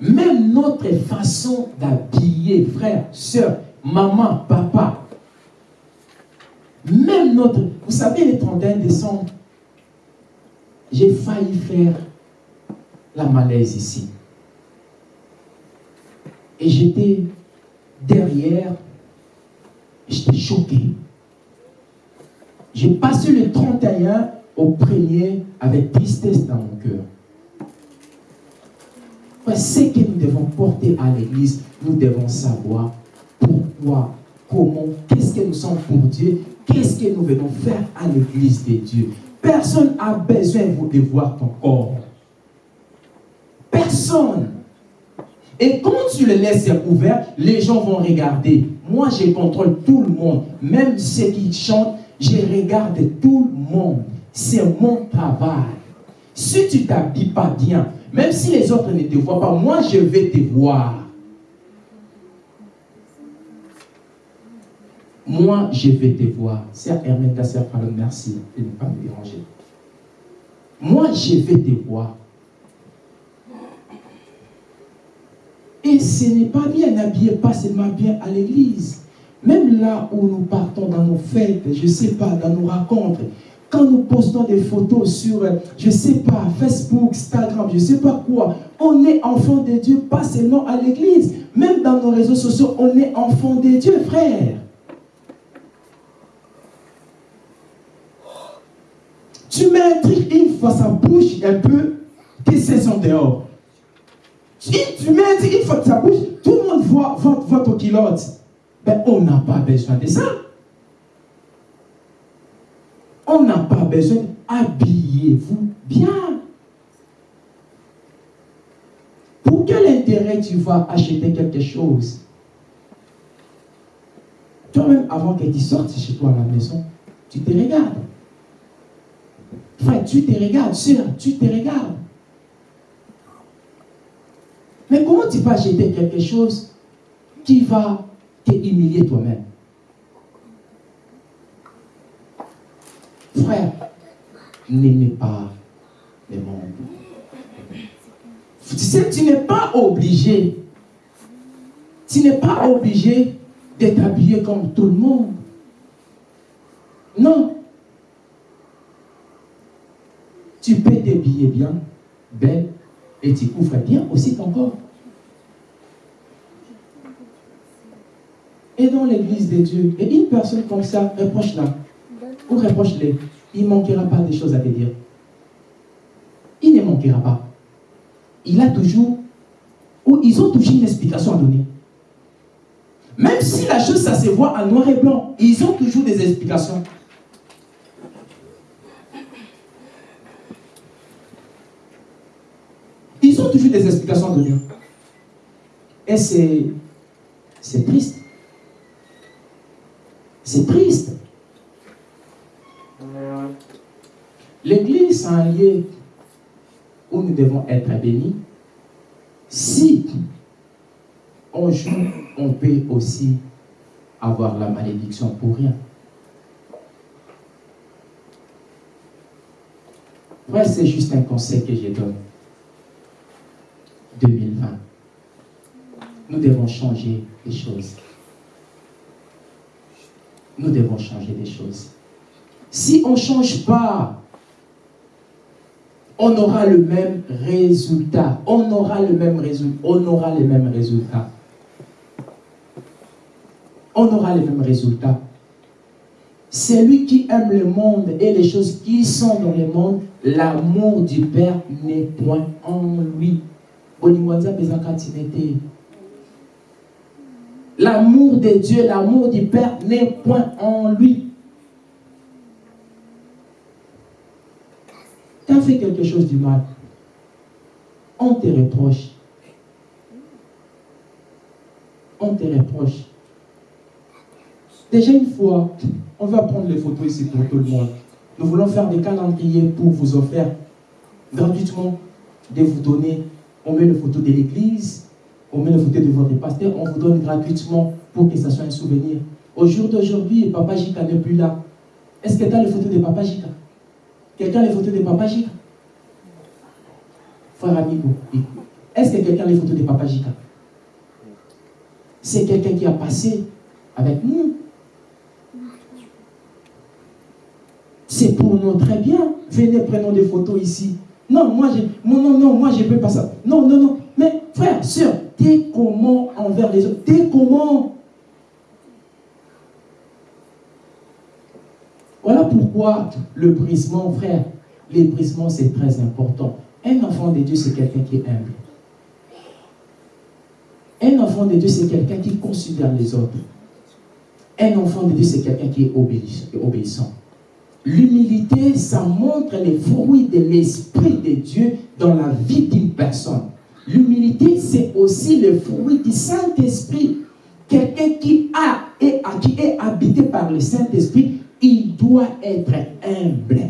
Même notre façon d'habiller, frère, soeur, maman, papa. Même notre... Vous savez, le 31 décembre, j'ai failli faire la malaise ici. Et j'étais derrière, j'étais choqué. J'ai passé le 31 au premier avec tristesse dans mon cœur. Ce que nous devons porter à l'église, nous devons savoir pourquoi, comment, qu'est-ce que nous sommes pour Dieu, qu'est-ce que nous venons faire à l'église de Dieu. Personne n'a besoin de voir ton corps. Personne. Et quand tu le laisses ouvert, les gens vont regarder. Moi, je contrôle tout le monde. Même ceux qui chantent, je regarde tout le monde. C'est mon travail. Si tu ne t'habilles pas bien, même si les autres ne te voient pas, moi, je vais te voir. Moi, je vais te voir. Sœur Hermène, sœur Fallon, merci de ne pas me déranger. Moi, je vais te voir. Et ce n'est pas bien, n'habillez pas seulement bien à l'église. Même là où nous partons dans nos fêtes, je ne sais pas, dans nos rencontres, quand nous postons des photos sur, je ne sais pas, Facebook, Instagram, je ne sais pas quoi, on est enfant de Dieu, pas seulement à l'église. Même dans nos réseaux sociaux, on est enfant de Dieu, frère. Tu mets un truc une fois, ça bouge un peu, que c'est son dehors. Si tu mets une fois que ça bouge, tout le monde voit votre, votre culotte. Ben, on n'a pas besoin de ça. On n'a pas besoin. Habillez-vous bien. intérêt tu vas acheter quelque chose? Toi-même, avant que tu sortes chez toi à la maison, tu te regardes. Frère, tu te regardes, soeur, tu te regardes. Mais comment tu peux acheter quelque chose qui va te humilier toi-même? Frère, n'aimez pas le monde. Tu sais, tu n'es pas obligé. Tu n'es pas obligé d'être habillé comme tout le monde. Non. Tu peux t'habiller bien, belle, et tu couvres bien aussi ton corps. Et dans l'église de Dieu, et une personne comme ça, reproche-la, ou reproche-les, il ne manquera pas de choses à te dire. Il ne manquera pas. Il a toujours, ou ils ont toujours une explication à donner. Même si la chose, ça se voit en noir et blanc, ils ont toujours des explications. Ils ont toujours des explications à donner. Et c'est, triste. C'est triste. L'église, un lieu où nous devons être bénis. Si on joue, on peut aussi avoir la malédiction pour rien. Frère, c'est juste un conseil que je donne. 2020. Nous devons changer les choses. Nous devons changer les choses. Si on ne change pas, on aura le même résultat. On aura le même résultat. On aura les mêmes résultats. On aura les mêmes résultats. Celui qui aime le monde et les choses qui sont dans le monde, l'amour du Père n'est point en lui. L'amour de Dieu, l'amour du Père n'est point en lui. Tu as fait quelque chose du mal. On te reproche. On te reproche. Déjà une fois, on va prendre les photos ici pour tout le monde. Nous voulons faire des calendriers pour vous offrir gratuitement de vous donner. On met les photos de l'église, on met les photos de votre pasteur, on vous donne gratuitement pour que ça soit un souvenir. Au jour d'aujourd'hui, Papa Jika n'est plus là. Est-ce que tu as les photos de Papa Jika? Quelqu'un a les photos de Papa Jika? Frère Amigo, est-ce que quelqu'un a les photos de Papa Jika? C'est quelqu'un qui a passé avec nous. C'est pour nous très bien. Venez, prenons des photos ici. Non, moi, je, non, non, non, moi, je ne peux pas ça. Non, non, non. Mais, frère, soeur, t'es comment envers les autres? T'es comment? Voilà pourquoi le brisement, frère, les brisements, c'est très important. Un enfant de Dieu, c'est quelqu'un qui est humble. Un enfant de Dieu, c'est quelqu'un qui considère les autres. Un enfant de Dieu, c'est quelqu'un qui est obéissant. L'humilité, ça montre les fruits de l'Esprit de Dieu dans la vie d'une personne. L'humilité, c'est aussi le fruit du Saint-Esprit. Quelqu'un qui a et qui est habité par le Saint-Esprit, il doit être humble.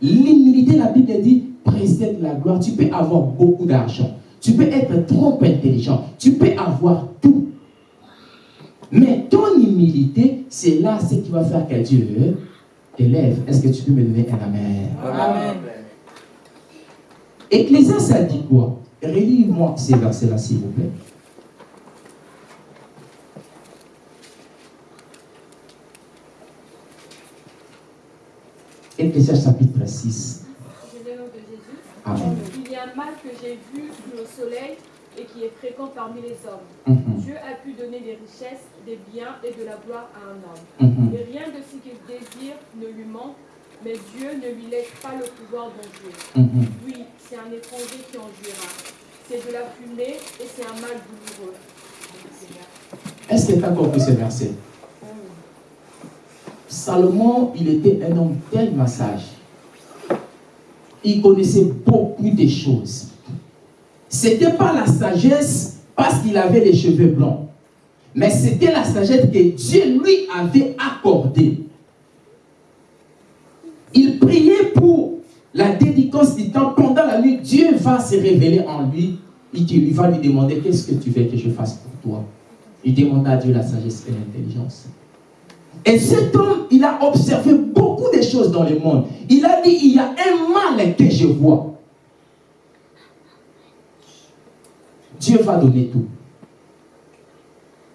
L'humilité, la Bible dit, précède la gloire. Tu peux avoir beaucoup d'argent. Tu peux être trop intelligent. Tu peux avoir tout. Mais ton humilité, c'est là ce qui va faire que Dieu élève. Est-ce que tu peux me donner un amen? Amen. Ecclésias, ça dit quoi? Relis-moi ces versets-là, s'il vous plaît. Ecclésias chapitre 6. Je vais au nom de Jésus. Amen. Il y a un mal que j'ai vu sous le soleil et qui est fréquent parmi les hommes. Mhm, Dieu a pu donner des richesses, des biens et de la gloire à un homme. mhm. Et rien de ce qu'il désire ne lui manque, mais Dieu ne lui laisse pas le pouvoir d'en jouir. Mhm. Oui, c'est un étranger qui en jouira. C'est de la fumée et c'est un mal douloureux. Est-ce que tu as compris ce verset Salomon, il était un homme tellement sage. Il connaissait beaucoup de choses. C'était pas la sagesse parce qu'il avait les cheveux blancs. Mais c'était la sagesse que Dieu lui avait accordée. Il priait pour la dédicace du temps. Pendant la nuit, Dieu va se révéler en lui. Il va lui demander qu'est-ce que tu veux que je fasse pour toi? Il demanda à Dieu la sagesse et l'intelligence. Et cet homme, il a observé beaucoup de choses dans le monde. Il a dit, il y a un mal que je vois. Dieu va donner tout.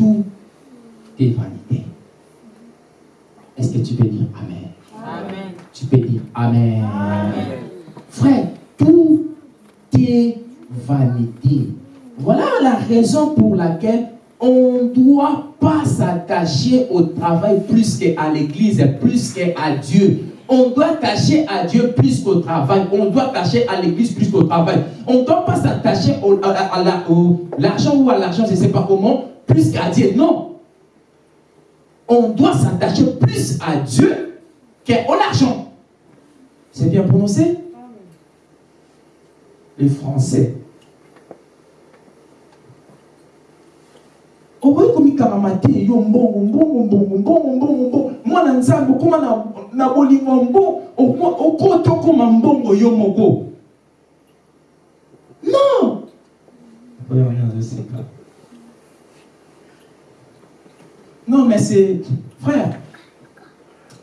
tout est vanité est-ce que tu peux dire amen? Amen. tu peux dire amen, Amen. frère tout est vanité voilà la raison pour laquelle on ne doit pas s'attacher au travail plus qu'à l'église, plus qu'à Dieu. On doit tâcher à Dieu plus qu'au travail. On doit tâcher à l'église plus qu'au travail. On ne doit pas s'attacher à, l'argent ou à l'argent, je ne sais pas comment, plus qu'à Dieu. Non. On doit s'attacher plus à Dieu qu'au l'argent. C'est bien prononcé? Les Français. okoki komikangama te yo mbongo mbongo mbongo mbongo mbongo mbongo mwana nzambe okóma na, na bolingo mbo okota okóma mbongo yo moko non Oyo wana azoseka. Non mais c'est frère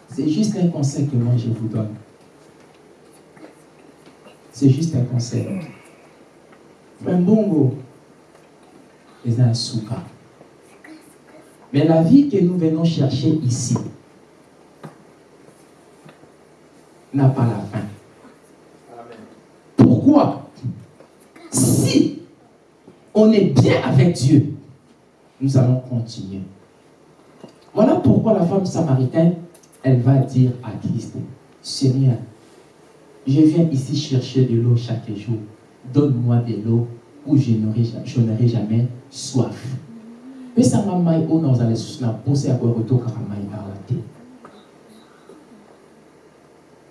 c'est juste un conseil que moi je vous donne c'est juste un conseil frère mbongo eza na suka mais la vie que nous venons chercher ici n'a pas la fin. Pourquoi? Si on est bien avec Dieu, nous allons continuer. Voilà pourquoi la femme samaritaine, elle va dire à Christ, Seigneur, je viens ici chercher de l'eau chaque jour. Donne-moi de l'eau où je n'aurai jamais soif. pesanga mai oyo nazala lisusu na mposa ya koya kotokaka mai awa te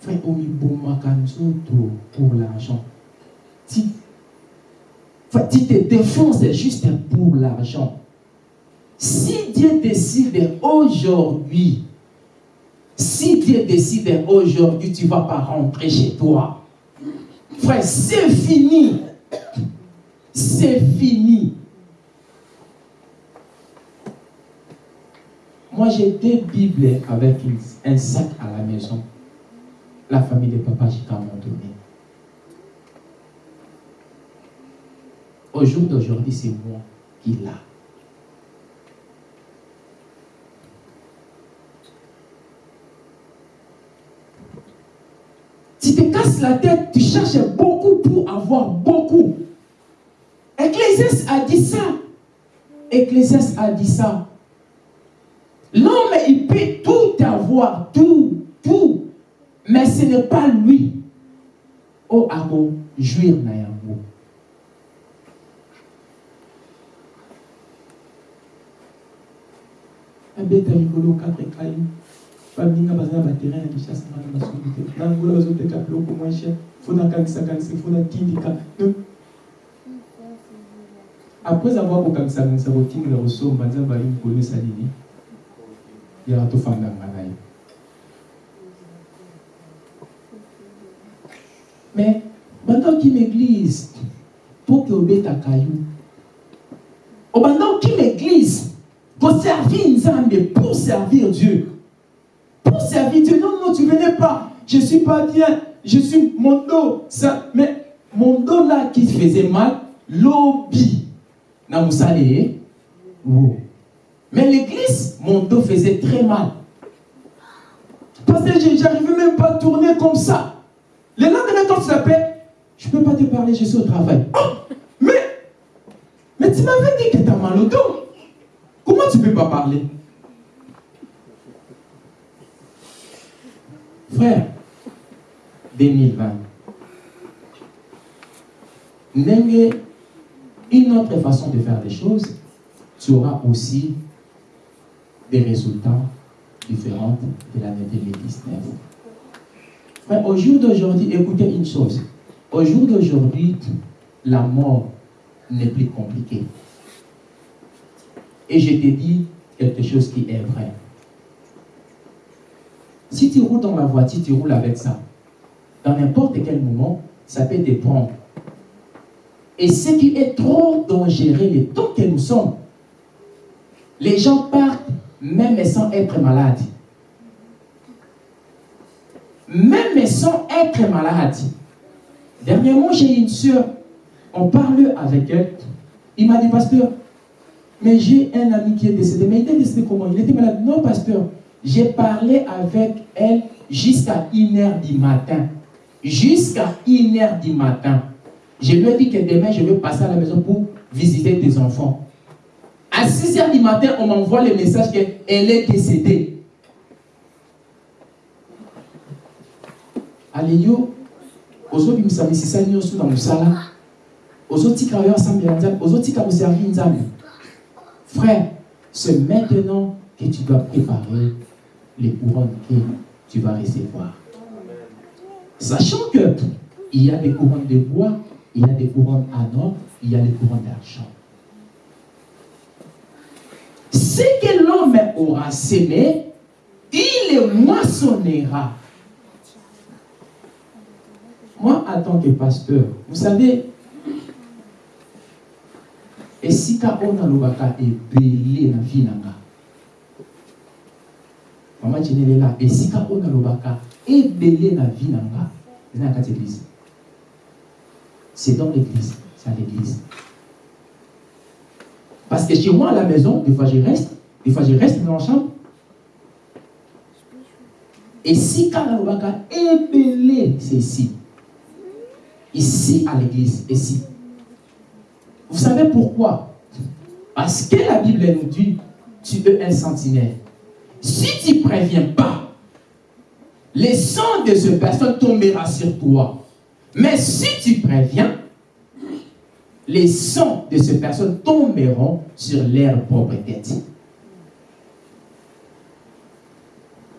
frère omibomaka nzoto pour l'argent ti te défonces juste pour l'argent si Dieu décide aujourd'hui si Dieu décide aujourd'hui tu ne vas pas rentrer chez toi frère c'est fini c'est fini Moi, j'ai deux Bibles avec un sac à la maison. La famille de papa Chika m'ont donné. Au jour d'aujourd'hui, c'est moi qui l'a. Tu te casses la tête, tu cherches beaucoup pour avoir beaucoup. Ecclésias a dit ça. Ecclésias a dit ça. L'homme, il peut tout avoir, tout, tout, mais ce n'est pas lui. Oh, amo, jouir na yango. abeta likolo quatre ekai après avoir kokangisa kanisa kotindika kosomba nzambe ali mikolo esali nini? Mais banda okima église mpo ke obetaka yo obanda okima église pour servir dieu pour servir dieu non non tu venais pas je suis pas bien je suis mon dos ça mais mon dos là qui faisait mal ye wo mais l'église, mon dos faisait très mal. Parce que je n'arrivais même pas à tourner comme ça. Le lendemain, quand tu t'appelles, je ne peux pas te parler, je suis au travail. Oh, mais m'avais dit que tu as mal au dos. Comment tu ne peux pas parler? Frère, 2020. une autre façon de faire les choses, tu auras aussi des résultats différents de l'année 2019. Frère, au jour d'aujourd'hui, écoutez une chose. Au jour d'aujourd'hui, la mort n'est plus compliquée. Et je te dis quelque chose qui est vrai. Si tu roules dans la voiture, tu roules avec ça. Dans n'importe quel moment, ça peut te prendre. Et ce qui est trop dangereux, le temps que nous sommes, les gens partent même sans être malades. Même sans être malades. Dernièrement, j'ai une soeur, on parle avec elle. Il m'a dit, pasteur, mais j'ai un ami qui est décédé. Mais il était décédé comment? Il était malade. Non, pasteur, j'ai parlé avec elle jusqu'à 1h du matin. Jusqu'à 1h du matin. Je lui ai dit que demain, je vais passer à la maison pour visiter des enfants. À 6h du matin, on m'envoie le message qu'elle est décédée. Alléluia. nzambe frère c'est maintenant que tu dois préparer les couronnes que tu vas recevoir. Sachant que il y a des couronnes de bois, il y a des couronnes en or, il y a des couronnes d'argent. Ce que l'homme aura sémé, il le moissonnera. Moi, en tant que pasteur, vous savez, nalobaka ebele na vie mama jenelela esika oyo nalobaka ebele na vie na nga eza na kati église c'est dans l'église c'est à l'église. Parce que chez moi à la maison des fois je reste des fois je reste dans la chambre. Esika nalobaka ebele c'est ici. Ici à l'église ici. Vous savez pourquoi? Parce que la Bible nous dit, tu es un sentinelle. Si tu ne préviens pas, le sang de cette personne tombera sur toi. Mais si tu préviens, les sangs de ces personnes tomberont sur leur propre tête.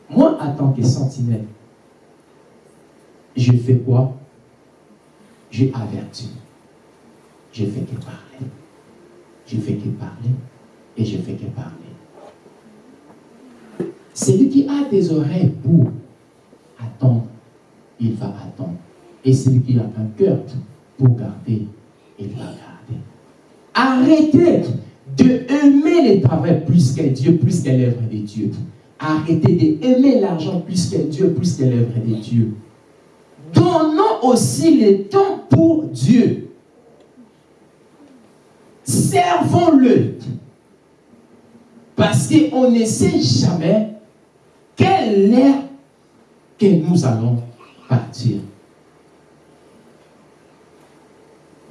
Moi, en tant que sentinelle, je fais quoi? Je avertis. Je fais que parler. Je fais que parler. Et je fais que parler. Celui qui a des oreilles pour attendre, il va attendre. Et celui qui a un cœur pour garder, il va garder. Arrêtez de aimer le travail plus que Dieu, plus que l'œuvre de Dieu. Arrêtez d'aimer l'argent plus que Dieu, plus que l'œuvre de Dieu. Donnons aussi le temps pour Dieu. Servons-le. Parce qu'on ne sait jamais quelle heure que nous allons partir?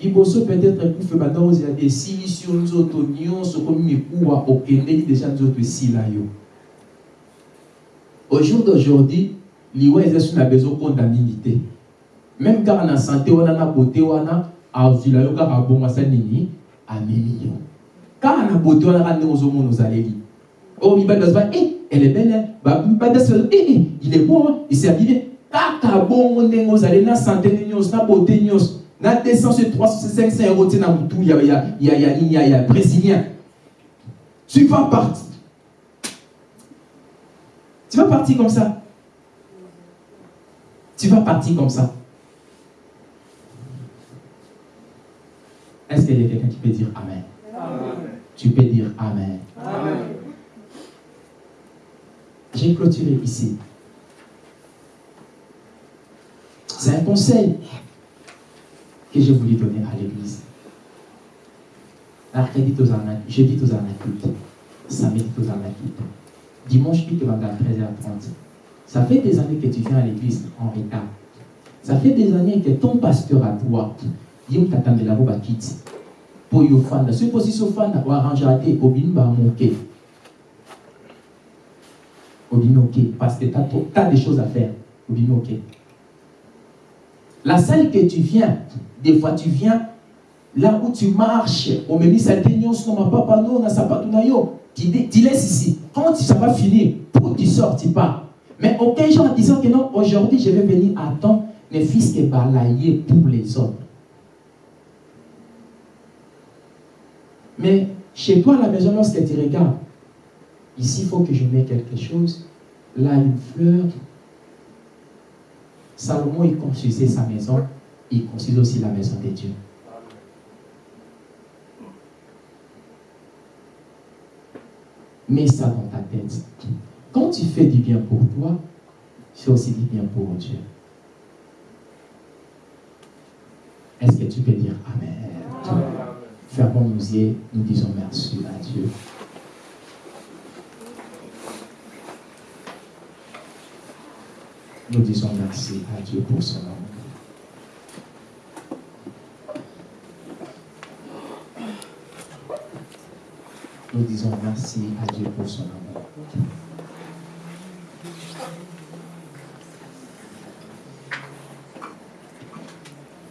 liboso peut-être ekufe banda ozela esilisi yo nzoto nyonso komi mikuwa okendeli deja nzoto esila yo. Au jour d'aujourd'hui bezo okonda mingi te même na bote wana azwila yo kaka bongo asa nini amemi yo kaka na bote wana kaka ndenge ozomona ozaleli oyo mibali bazoba e elle est belle mibali asi bazo e il est bon il s'est habillé. Kaka bongo ndenge ozaleli na sante nyonso na bote nyonso na 200 300 500 euros te na mutu ya ya ya ya nini ya ya brésilien. Tu vas partir. Tu vas partir comme ça. Tu vas partir comme ça. Est-ce qu'il y a quelqu'un qui peut dire amen, amen. tu peux dire amen, amen. J'ai clôturé ici c'est un conseil que j'ai voulu donner à l'église. Jeudi tozana culte, samedi tozana culte, dimanche culte à 13h30. Ça fait des années que tu viens à l'église en retard. Ça fait des années que ton pasteur à toi, Yom Tatambelabo Bakiti, pour yo fanda. Si position fanda, ou arranger à te, obin ba moke. Parce que tu as, des choses à faire. La salle que tu viens, des fois tu viens là où tu marches, au même papa tu, laisses ici. Quand ça va finir, pour tu sors, tu pars. Mais aucun jour en disant que non, aujourd'hui je vais venir à temps, les fils qui balayés pour les autres. Mais chez toi à la maison, lorsque tu regardes, ici il faut que je mette quelque chose, là une fleur. Salomon, il construisait sa maison, il construisait aussi la maison de Dieu. Mets ça dans ta tête. Quand tu fais du bien pour toi, fais aussi du bien pour Dieu. Est-ce que tu peux dire Amen? Amen. Fermons nos yeux, nous disons merci à Dieu. Nous disons merci à Dieu pour son amour. Nous disons merci à Dieu pour son amour.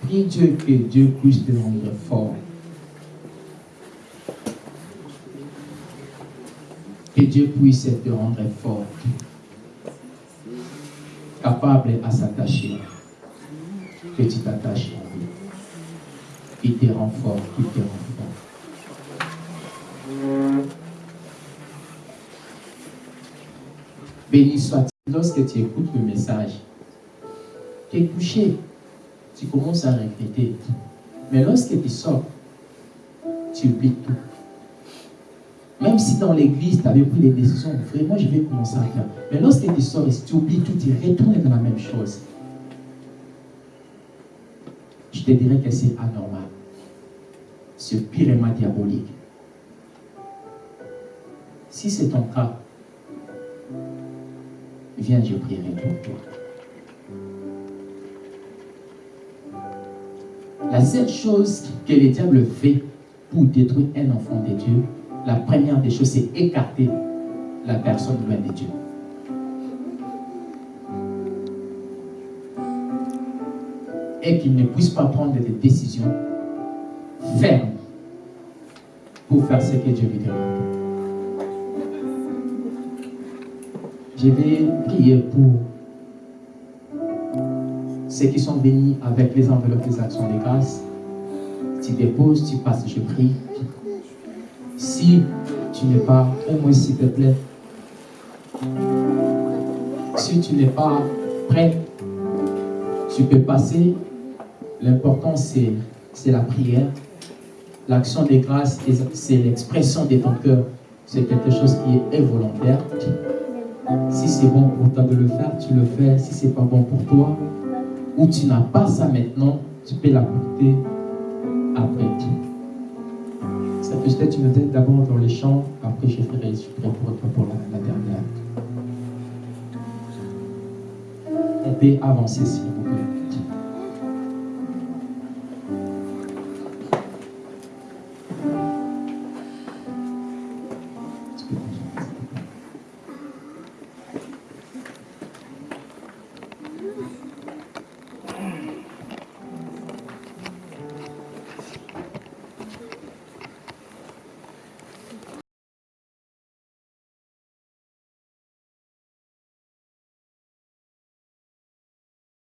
Prie Dieu que Dieu puisse te rendre fort. Que Dieu puisse te rendre fort. Capable à s'attacher. Que tu t'attaches à lui. Il te rend fort, il te rend fort. Béni soit-il lorsque tu écoutes le message. Tu es touché. Tu commences à regretter. Mais lorsque tu sors, tu oublies tout. Même si dans l'église, tu avais pris des décisions, vraiment, je vais commencer à faire. Mais lorsque tu sors et tu oublies tout, tu retournes dans la même chose. Je te dirais que c'est anormal. C'est purement diabolique. Si c'est ton cas, viens, je prierai pour toi. La seule chose que le diable fait pour détruire un enfant de Dieu, la première des choses, c'est écarter la personne loin de Dieu. Et qu'il ne puisse pas prendre des décisions fermes pour faire ce que Dieu lui demande. Je vais prier pour ceux qui sont bénis avec les enveloppes des actions de grâce. Tu déposes, tu passes, je prie. Si tu n'es pas, au moins s'il te plaît, si tu n'es pas prêt, tu peux passer. L'important, c'est la prière. L'action des grâces, c'est l'expression de ton cœur. C'est quelque chose qui est volontaire. Si c'est bon pour toi de le faire, tu le fais. Si c'est pas bon pour toi, ou tu n'as pas ça maintenant, tu peux l'apporter après. Être tu donnes d'abord dans les champs, après je ferai, je ferai pour toi pour la, la dernière. On peut avancer s'il